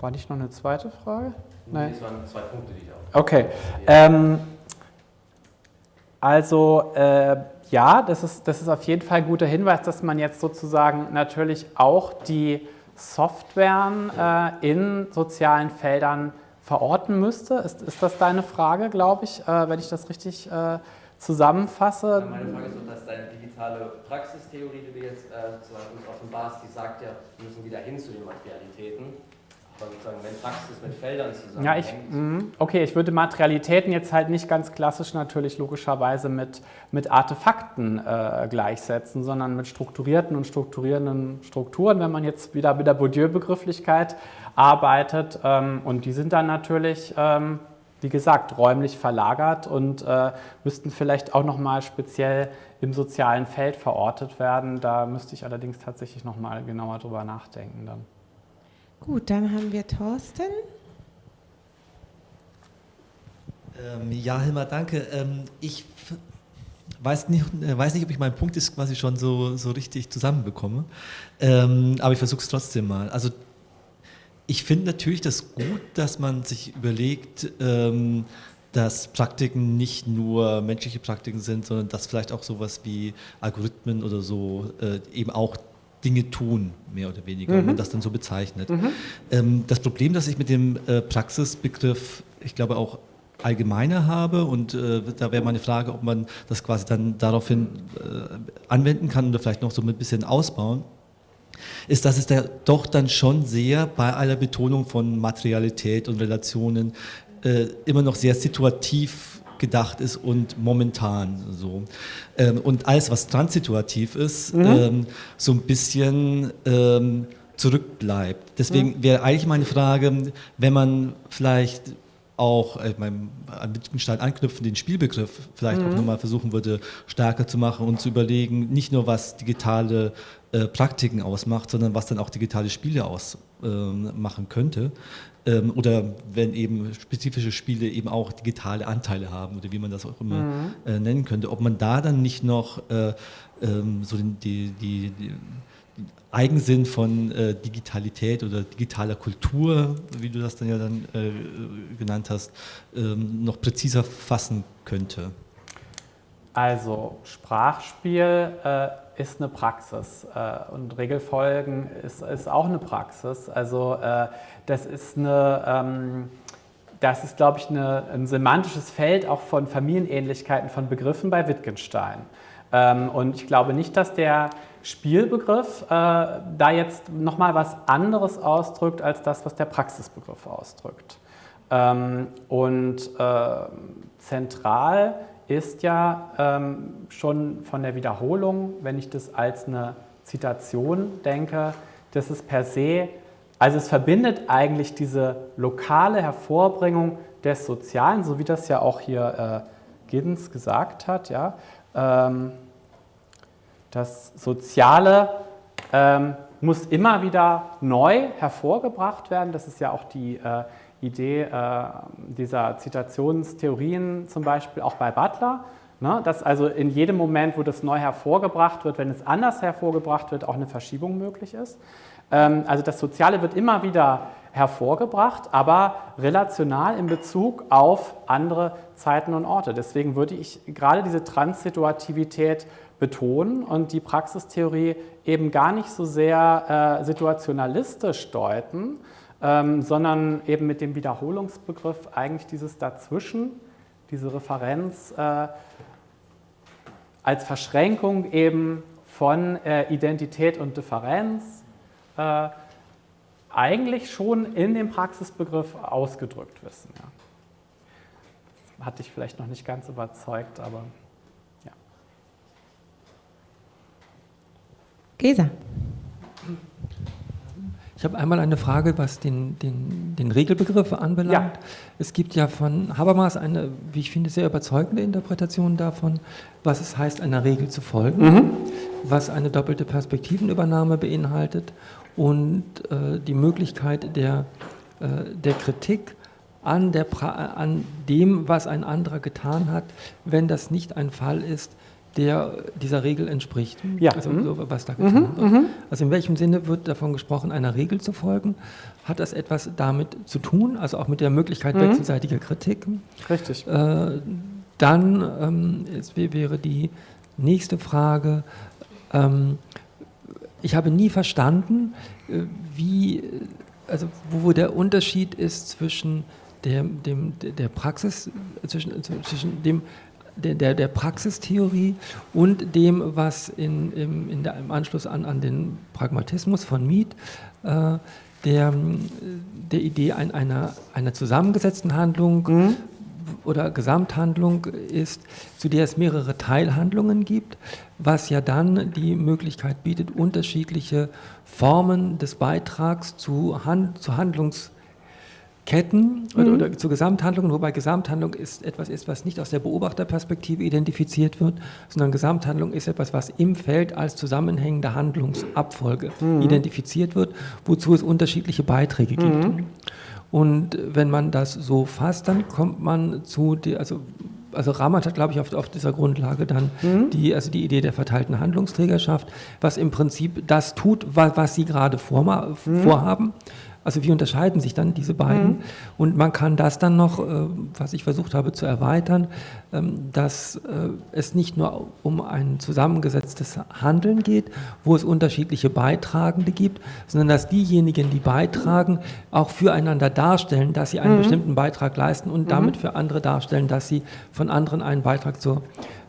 War nicht noch eine zweite Frage? Nein. Das waren zwei Punkte, die ich auch. Okay. Ähm, also äh, ja, das ist, das ist auf jeden Fall ein guter Hinweis, dass man jetzt sozusagen natürlich auch die Softwaren äh, in sozialen Feldern verorten müsste. Ist, ist das deine Frage, glaube ich, äh, wenn ich das richtig äh, zusammenfasse? Ja, meine Frage ist, ob das deine digitale Praxistheorie, die du jetzt äh, sozusagen uns offenbarst, die sagt ja, wir müssen wieder hin zu den Materialitäten sozusagen, wenn Praxis mit Feldern zusammenhängt. Ja, ich, mhm. okay, ich würde Materialitäten jetzt halt nicht ganz klassisch natürlich logischerweise mit, mit Artefakten äh, gleichsetzen, sondern mit strukturierten und strukturierenden Strukturen, wenn man jetzt wieder mit der Bourdieu-Begrifflichkeit arbeitet. Ähm, und die sind dann natürlich, ähm, wie gesagt, räumlich verlagert und äh, müssten vielleicht auch nochmal speziell im sozialen Feld verortet werden. Da müsste ich allerdings tatsächlich nochmal genauer drüber nachdenken dann. Gut, dann haben wir Thorsten. Ähm, ja, Hilmar, danke. Ähm, ich weiß nicht, äh, weiß nicht, ob ich meinen Punkt ist quasi schon so, so richtig zusammenbekomme, ähm, aber ich versuche es trotzdem mal. Also ich finde natürlich das gut, dass man sich überlegt, ähm, dass Praktiken nicht nur menschliche Praktiken sind, sondern dass vielleicht auch sowas wie Algorithmen oder so äh, eben auch Dinge tun, mehr oder weniger, mhm. wenn man das dann so bezeichnet. Mhm. Ähm, das Problem, das ich mit dem äh, Praxisbegriff, ich glaube auch allgemeiner habe und äh, da wäre meine Frage, ob man das quasi dann daraufhin äh, anwenden kann oder vielleicht noch so ein bisschen ausbauen, ist, dass es da doch dann schon sehr bei aller Betonung von Materialität und Relationen äh, immer noch sehr situativ gedacht ist und momentan so. Ähm, und alles, was transituativ ist, mhm. ähm, so ein bisschen ähm, zurückbleibt. Deswegen mhm. wäre eigentlich meine Frage, wenn man vielleicht auch äh, meinem, an Wittgenstein anknüpfen, den Spielbegriff vielleicht mhm. auch nochmal versuchen würde, stärker zu machen und zu überlegen, nicht nur was digitale äh, Praktiken ausmacht, sondern was dann auch digitale Spiele ausmachen ähm, könnte. Ähm, oder wenn eben spezifische Spiele eben auch digitale Anteile haben oder wie man das auch immer mhm. äh, nennen könnte, ob man da dann nicht noch äh, ähm, so die, die, die Eigensinn von äh, Digitalität oder digitaler Kultur, wie du das dann ja dann äh, genannt hast, ähm, noch präziser fassen könnte? Also Sprachspiel äh, ist eine Praxis äh, und Regelfolgen ist, ist, auch eine Praxis. Also äh, das ist eine ähm, das ist, glaube ich, eine, ein semantisches Feld auch von Familienähnlichkeiten von Begriffen bei Wittgenstein. Ähm, und ich glaube nicht, dass der Spielbegriff äh, da jetzt nochmal was anderes ausdrückt als das, was der Praxisbegriff ausdrückt. Ähm, und äh, zentral ist ja ähm, schon von der Wiederholung, wenn ich das als eine Zitation denke, dass es per se, also es verbindet eigentlich diese lokale Hervorbringung des Sozialen, so wie das ja auch hier äh, Giddens gesagt hat, ja, ähm, das Soziale ähm, muss immer wieder neu hervorgebracht werden. Das ist ja auch die äh, Idee äh, dieser Zitationstheorien zum Beispiel auch bei Butler. Ne? Dass also in jedem Moment, wo das neu hervorgebracht wird, wenn es anders hervorgebracht wird, auch eine Verschiebung möglich ist. Ähm, also das Soziale wird immer wieder hervorgebracht, aber relational in Bezug auf andere Zeiten und Orte. Deswegen würde ich gerade diese Transsituativität betonen und die Praxistheorie eben gar nicht so sehr äh, situationalistisch deuten, ähm, sondern eben mit dem Wiederholungsbegriff eigentlich dieses Dazwischen, diese Referenz äh, als Verschränkung eben von äh, Identität und Differenz äh, eigentlich schon in dem Praxisbegriff ausgedrückt wissen. Ja. Hat dich vielleicht noch nicht ganz überzeugt, aber... Gesa. Ich habe einmal eine Frage, was den, den, den Regelbegriff anbelangt. Ja. Es gibt ja von Habermas eine, wie ich finde, sehr überzeugende Interpretation davon, was es heißt, einer Regel zu folgen, mhm. was eine doppelte Perspektivenübernahme beinhaltet und äh, die Möglichkeit der, äh, der Kritik an, der an dem, was ein anderer getan hat, wenn das nicht ein Fall ist, der dieser Regel entspricht. Ja. Also mhm. was da getan mhm. wird. Mhm. Also in welchem Sinne wird davon gesprochen, einer Regel zu folgen? Hat das etwas damit zu tun, also auch mit der Möglichkeit mhm. wechselseitiger Kritik? Richtig. Äh, dann ähm, wäre die nächste Frage, ähm, ich habe nie verstanden, äh, wie, also wo der Unterschied ist zwischen der, dem, der Praxis, zwischen, zwischen dem der, der, Praxistheorie und dem, was in, im, in der, im Anschluss an, an den Pragmatismus von Miet äh, der, der Idee ein, einer, einer zusammengesetzten Handlung mhm. oder Gesamthandlung ist, zu der es mehrere Teilhandlungen gibt, was ja dann die Möglichkeit bietet, unterschiedliche Formen des Beitrags zu, Hand, zu Handlungs Ketten oder, mhm. oder zu Gesamthandlungen, wobei Gesamthandlung ist etwas ist, was nicht aus der Beobachterperspektive identifiziert wird, sondern Gesamthandlung ist etwas, was im Feld als zusammenhängende Handlungsabfolge mhm. identifiziert wird, wozu es unterschiedliche Beiträge gibt. Mhm. Und wenn man das so fasst, dann kommt man zu, die, also also Ramat hat, glaube ich, auf, auf dieser Grundlage dann mhm. die, also die Idee der verteilten Handlungsträgerschaft, was im Prinzip das tut, was, was Sie gerade vorma, mhm. vorhaben. Also wie unterscheiden sich dann diese beiden? Mhm. Und man kann das dann noch, äh, was ich versucht habe zu erweitern, ähm, dass äh, es nicht nur um ein zusammengesetztes Handeln geht, wo es unterschiedliche Beitragende gibt, sondern dass diejenigen, die beitragen, auch füreinander darstellen, dass sie einen mhm. bestimmten Beitrag leisten und mhm. damit für andere darstellen, dass sie von anderen einen Beitrag zur,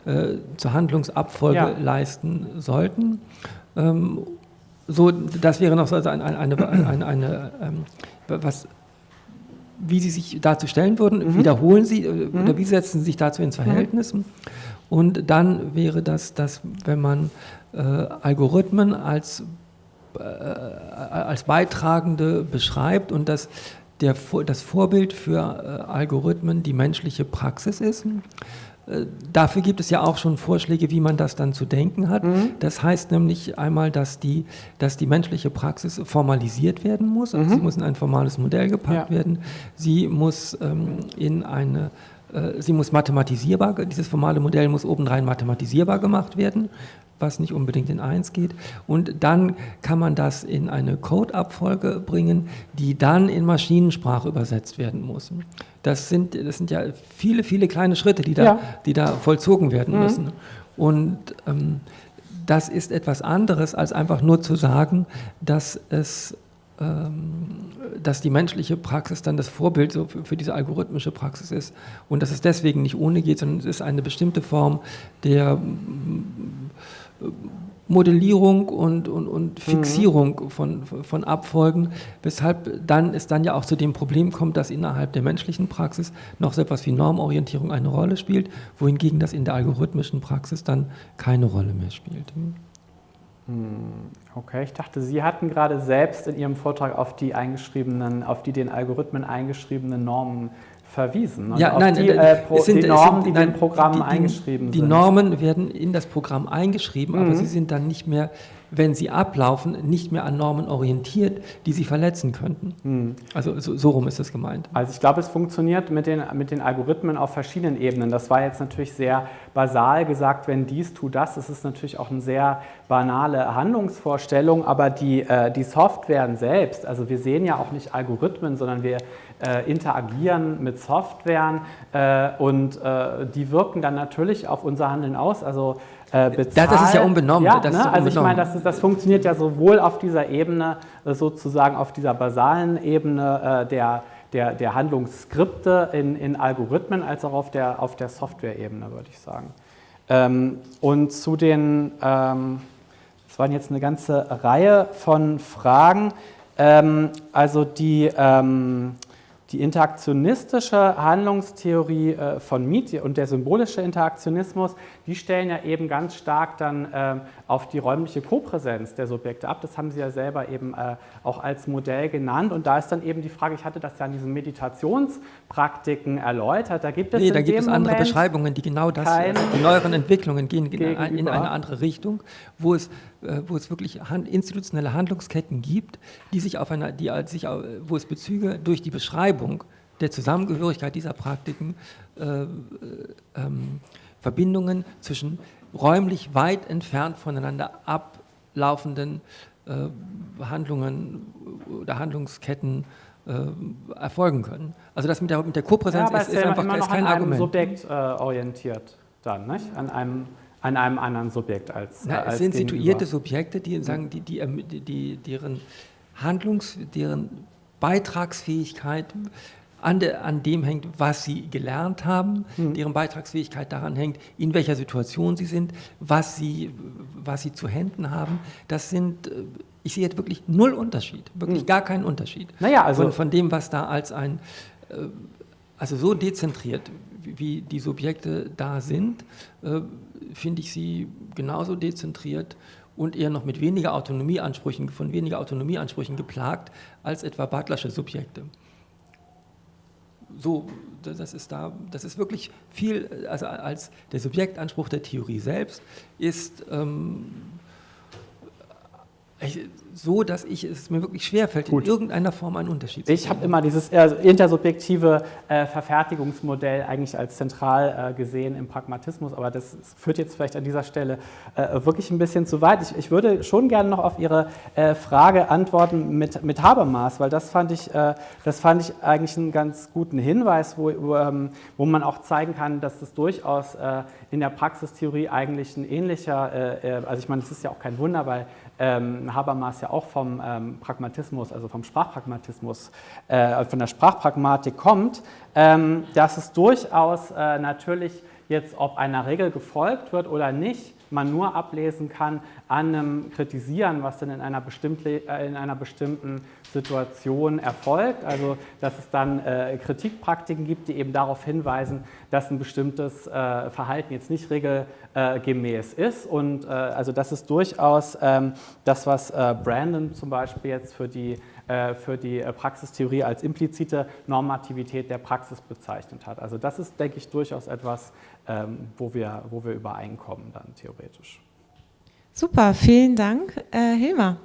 äh, zur Handlungsabfolge ja. leisten sollten. Ähm, so, das wäre noch so eine, eine, eine, eine, eine ähm, was, wie Sie sich dazu stellen würden, mhm. wiederholen Sie äh, mhm. oder wie setzen Sie sich dazu ins Verhältnis? Mhm. Und dann wäre das, dass wenn man äh, Algorithmen als, äh, als Beitragende beschreibt und das der, das Vorbild für äh, Algorithmen die menschliche Praxis ist. Äh, dafür gibt es ja auch schon Vorschläge, wie man das dann zu denken hat. Mhm. Das heißt nämlich einmal, dass die, dass die menschliche Praxis formalisiert werden muss. Also mhm. Sie muss in ein formales Modell gepackt ja. werden. Sie muss ähm, in eine äh, Sie muss mathematisierbar, dieses formale Modell muss obendrein mathematisierbar gemacht werden was nicht unbedingt in 1 geht. Und dann kann man das in eine Codeabfolge bringen, die dann in Maschinensprache übersetzt werden muss. Das sind, das sind ja viele, viele kleine Schritte, die da, ja. die da vollzogen werden mhm. müssen. Und ähm, das ist etwas anderes, als einfach nur zu sagen, dass es ähm, dass die menschliche Praxis dann das Vorbild so für, für, diese algorithmische Praxis ist und dass es deswegen nicht ohne geht, sondern es ist eine bestimmte Form der Modellierung und, und, und mhm. Fixierung mhm. von, von Abfolgen, weshalb dann es dann ja auch zu dem Problem kommt, dass innerhalb der menschlichen Praxis noch so etwas wie Normorientierung eine Rolle spielt, wohingegen das in der algorithmischen Praxis dann keine Rolle mehr spielt. Hm. Okay, ich dachte, Sie hatten gerade selbst in Ihrem Vortrag auf die eingeschriebenen, auf die den Algorithmen eingeschriebenen Normen verwiesen. Und ja, nein, die, äh, äh Pro, sind, die Normen, sind, die nein, in den Programmen die, eingeschrieben die, sind. Die Normen werden in das Programm eingeschrieben, mhm. aber sie sind dann nicht mehr wenn sie ablaufen, nicht mehr an Normen orientiert, die sie verletzen könnten. Hm. Also so, so, rum ist es gemeint. Also ich glaube, es funktioniert mit den, mit den Algorithmen auf verschiedenen Ebenen. Das war jetzt natürlich sehr basal gesagt, wenn dies, tu das. Das ist natürlich auch eine sehr banale Handlungsvorstellung, aber die, äh, die Softwaren selbst, also wir sehen ja auch nicht Algorithmen, sondern wir äh, interagieren mit Softwaren äh, und äh, die wirken dann natürlich auf unser Handeln aus. Also äh, bezahlt. Das ist ja unbenommen. Ja, ne? unbenommen. Also ich meine, das, das funktioniert ja sowohl auf dieser Ebene, äh, sozusagen auf dieser basalen Ebene äh, der, der, der Handlungsskripte in, in Algorithmen, als auch auf der, auf der Software-Ebene, würde ich sagen. Ähm, und zu den, ähm, das waren jetzt eine ganze Reihe von Fragen, ähm, also die, ähm, die interaktionistische Handlungstheorie äh, von Miet und der symbolische Interaktionismus, die stellen ja eben ganz stark dann äh, auf die räumliche Kopräsenz der Subjekte ab. Das haben Sie ja selber eben äh, auch als Modell genannt. Und da ist dann eben die Frage, ich hatte das ja in diesen Meditationspraktiken erläutert, da gibt es Nee, da gibt es andere Moment Beschreibungen, die genau das, die neueren Entwicklungen gehen gegenüber. in eine andere Richtung, wo es, äh, wo es wirklich institutionelle Handlungsketten gibt, die sich auf einer, die sich, wo es Bezüge durch die Beschreibung der Zusammengehörigkeit dieser Praktiken äh, äh ähm, Verbindungen zwischen räumlich weit entfernt voneinander ablaufenden äh, Handlungen oder Handlungsketten äh, erfolgen können. Also das mit der, mit der Kopräsenz ja, ist, ist, einfach immer ist kein an Argument. einem Subjekt äh, orientiert dann, nicht? An einem an einem anderen Subjekt als. Na, als es sind gegenüber. situierte Subjekte, die sagen, die, die, die, deren Handlungs-, deren Beitragsfähigkeit an, de, an dem hängt, was sie gelernt haben, mhm. deren Beitragsfähigkeit daran hängt, in welcher Situation sie sind, was sie, was sie zu Händen haben. Das sind, äh, ich sehe jetzt wirklich null Unterschied, wirklich mhm. gar keinen Unterschied naja, also von, von dem, was da als ein, äh, also so dezentriert, wie die Subjekte da sind, äh, finde ich sie genauso dezentriert und eher noch mit weniger Autonomieansprüchen, von weniger Autonomieansprüchen geplagt als etwa Butlersche Subjekte so, das ist da, das ist wirklich viel, also als der Subjektanspruch der Theorie selbst ist ähm, so, dass ich es mir wirklich schwerfällt, in irgendeiner Form einen Unterschied zu Ich habe immer dieses intersubjektive äh, Verfertigungsmodell eigentlich als zentral äh, gesehen im Pragmatismus, aber das führt jetzt vielleicht an dieser Stelle äh, wirklich ein bisschen zu weit. Ich, ich, würde schon gerne noch auf Ihre äh, Frage antworten mit, mit Habermas, weil das fand, ich, äh, das fand ich eigentlich einen ganz guten Hinweis, wo, wo, ähm, wo man auch zeigen kann, dass das durchaus äh, in der Praxistheorie eigentlich ein ähnlicher, also ich meine, es ist ja auch kein Wunder, weil ähm, Habermas ja auch vom ähm, Pragmatismus, also vom Sprachpragmatismus, äh, von der Sprachpragmatik kommt, ähm, dass es durchaus äh, natürlich jetzt, ob einer Regel gefolgt wird oder nicht, man nur ablesen kann an einem Kritisieren, was dann in einer, äh, in einer bestimmten Situation erfolgt. Also dass es dann äh, Kritikpraktiken gibt, die eben darauf hinweisen, dass ein bestimmtes äh, Verhalten jetzt nicht regelgemäß ist. Und äh, also das ist durchaus ähm, das, was äh, Brandon zum Beispiel jetzt für die für die äh, Praxistheorie als implizite Normativität der Praxis bezeichnet hat. Also das ist, denke ich, durchaus etwas, ähm, wo, wir, wo wir übereinkommen dann theoretisch. Super, vielen Dank. Äh, Hilmar.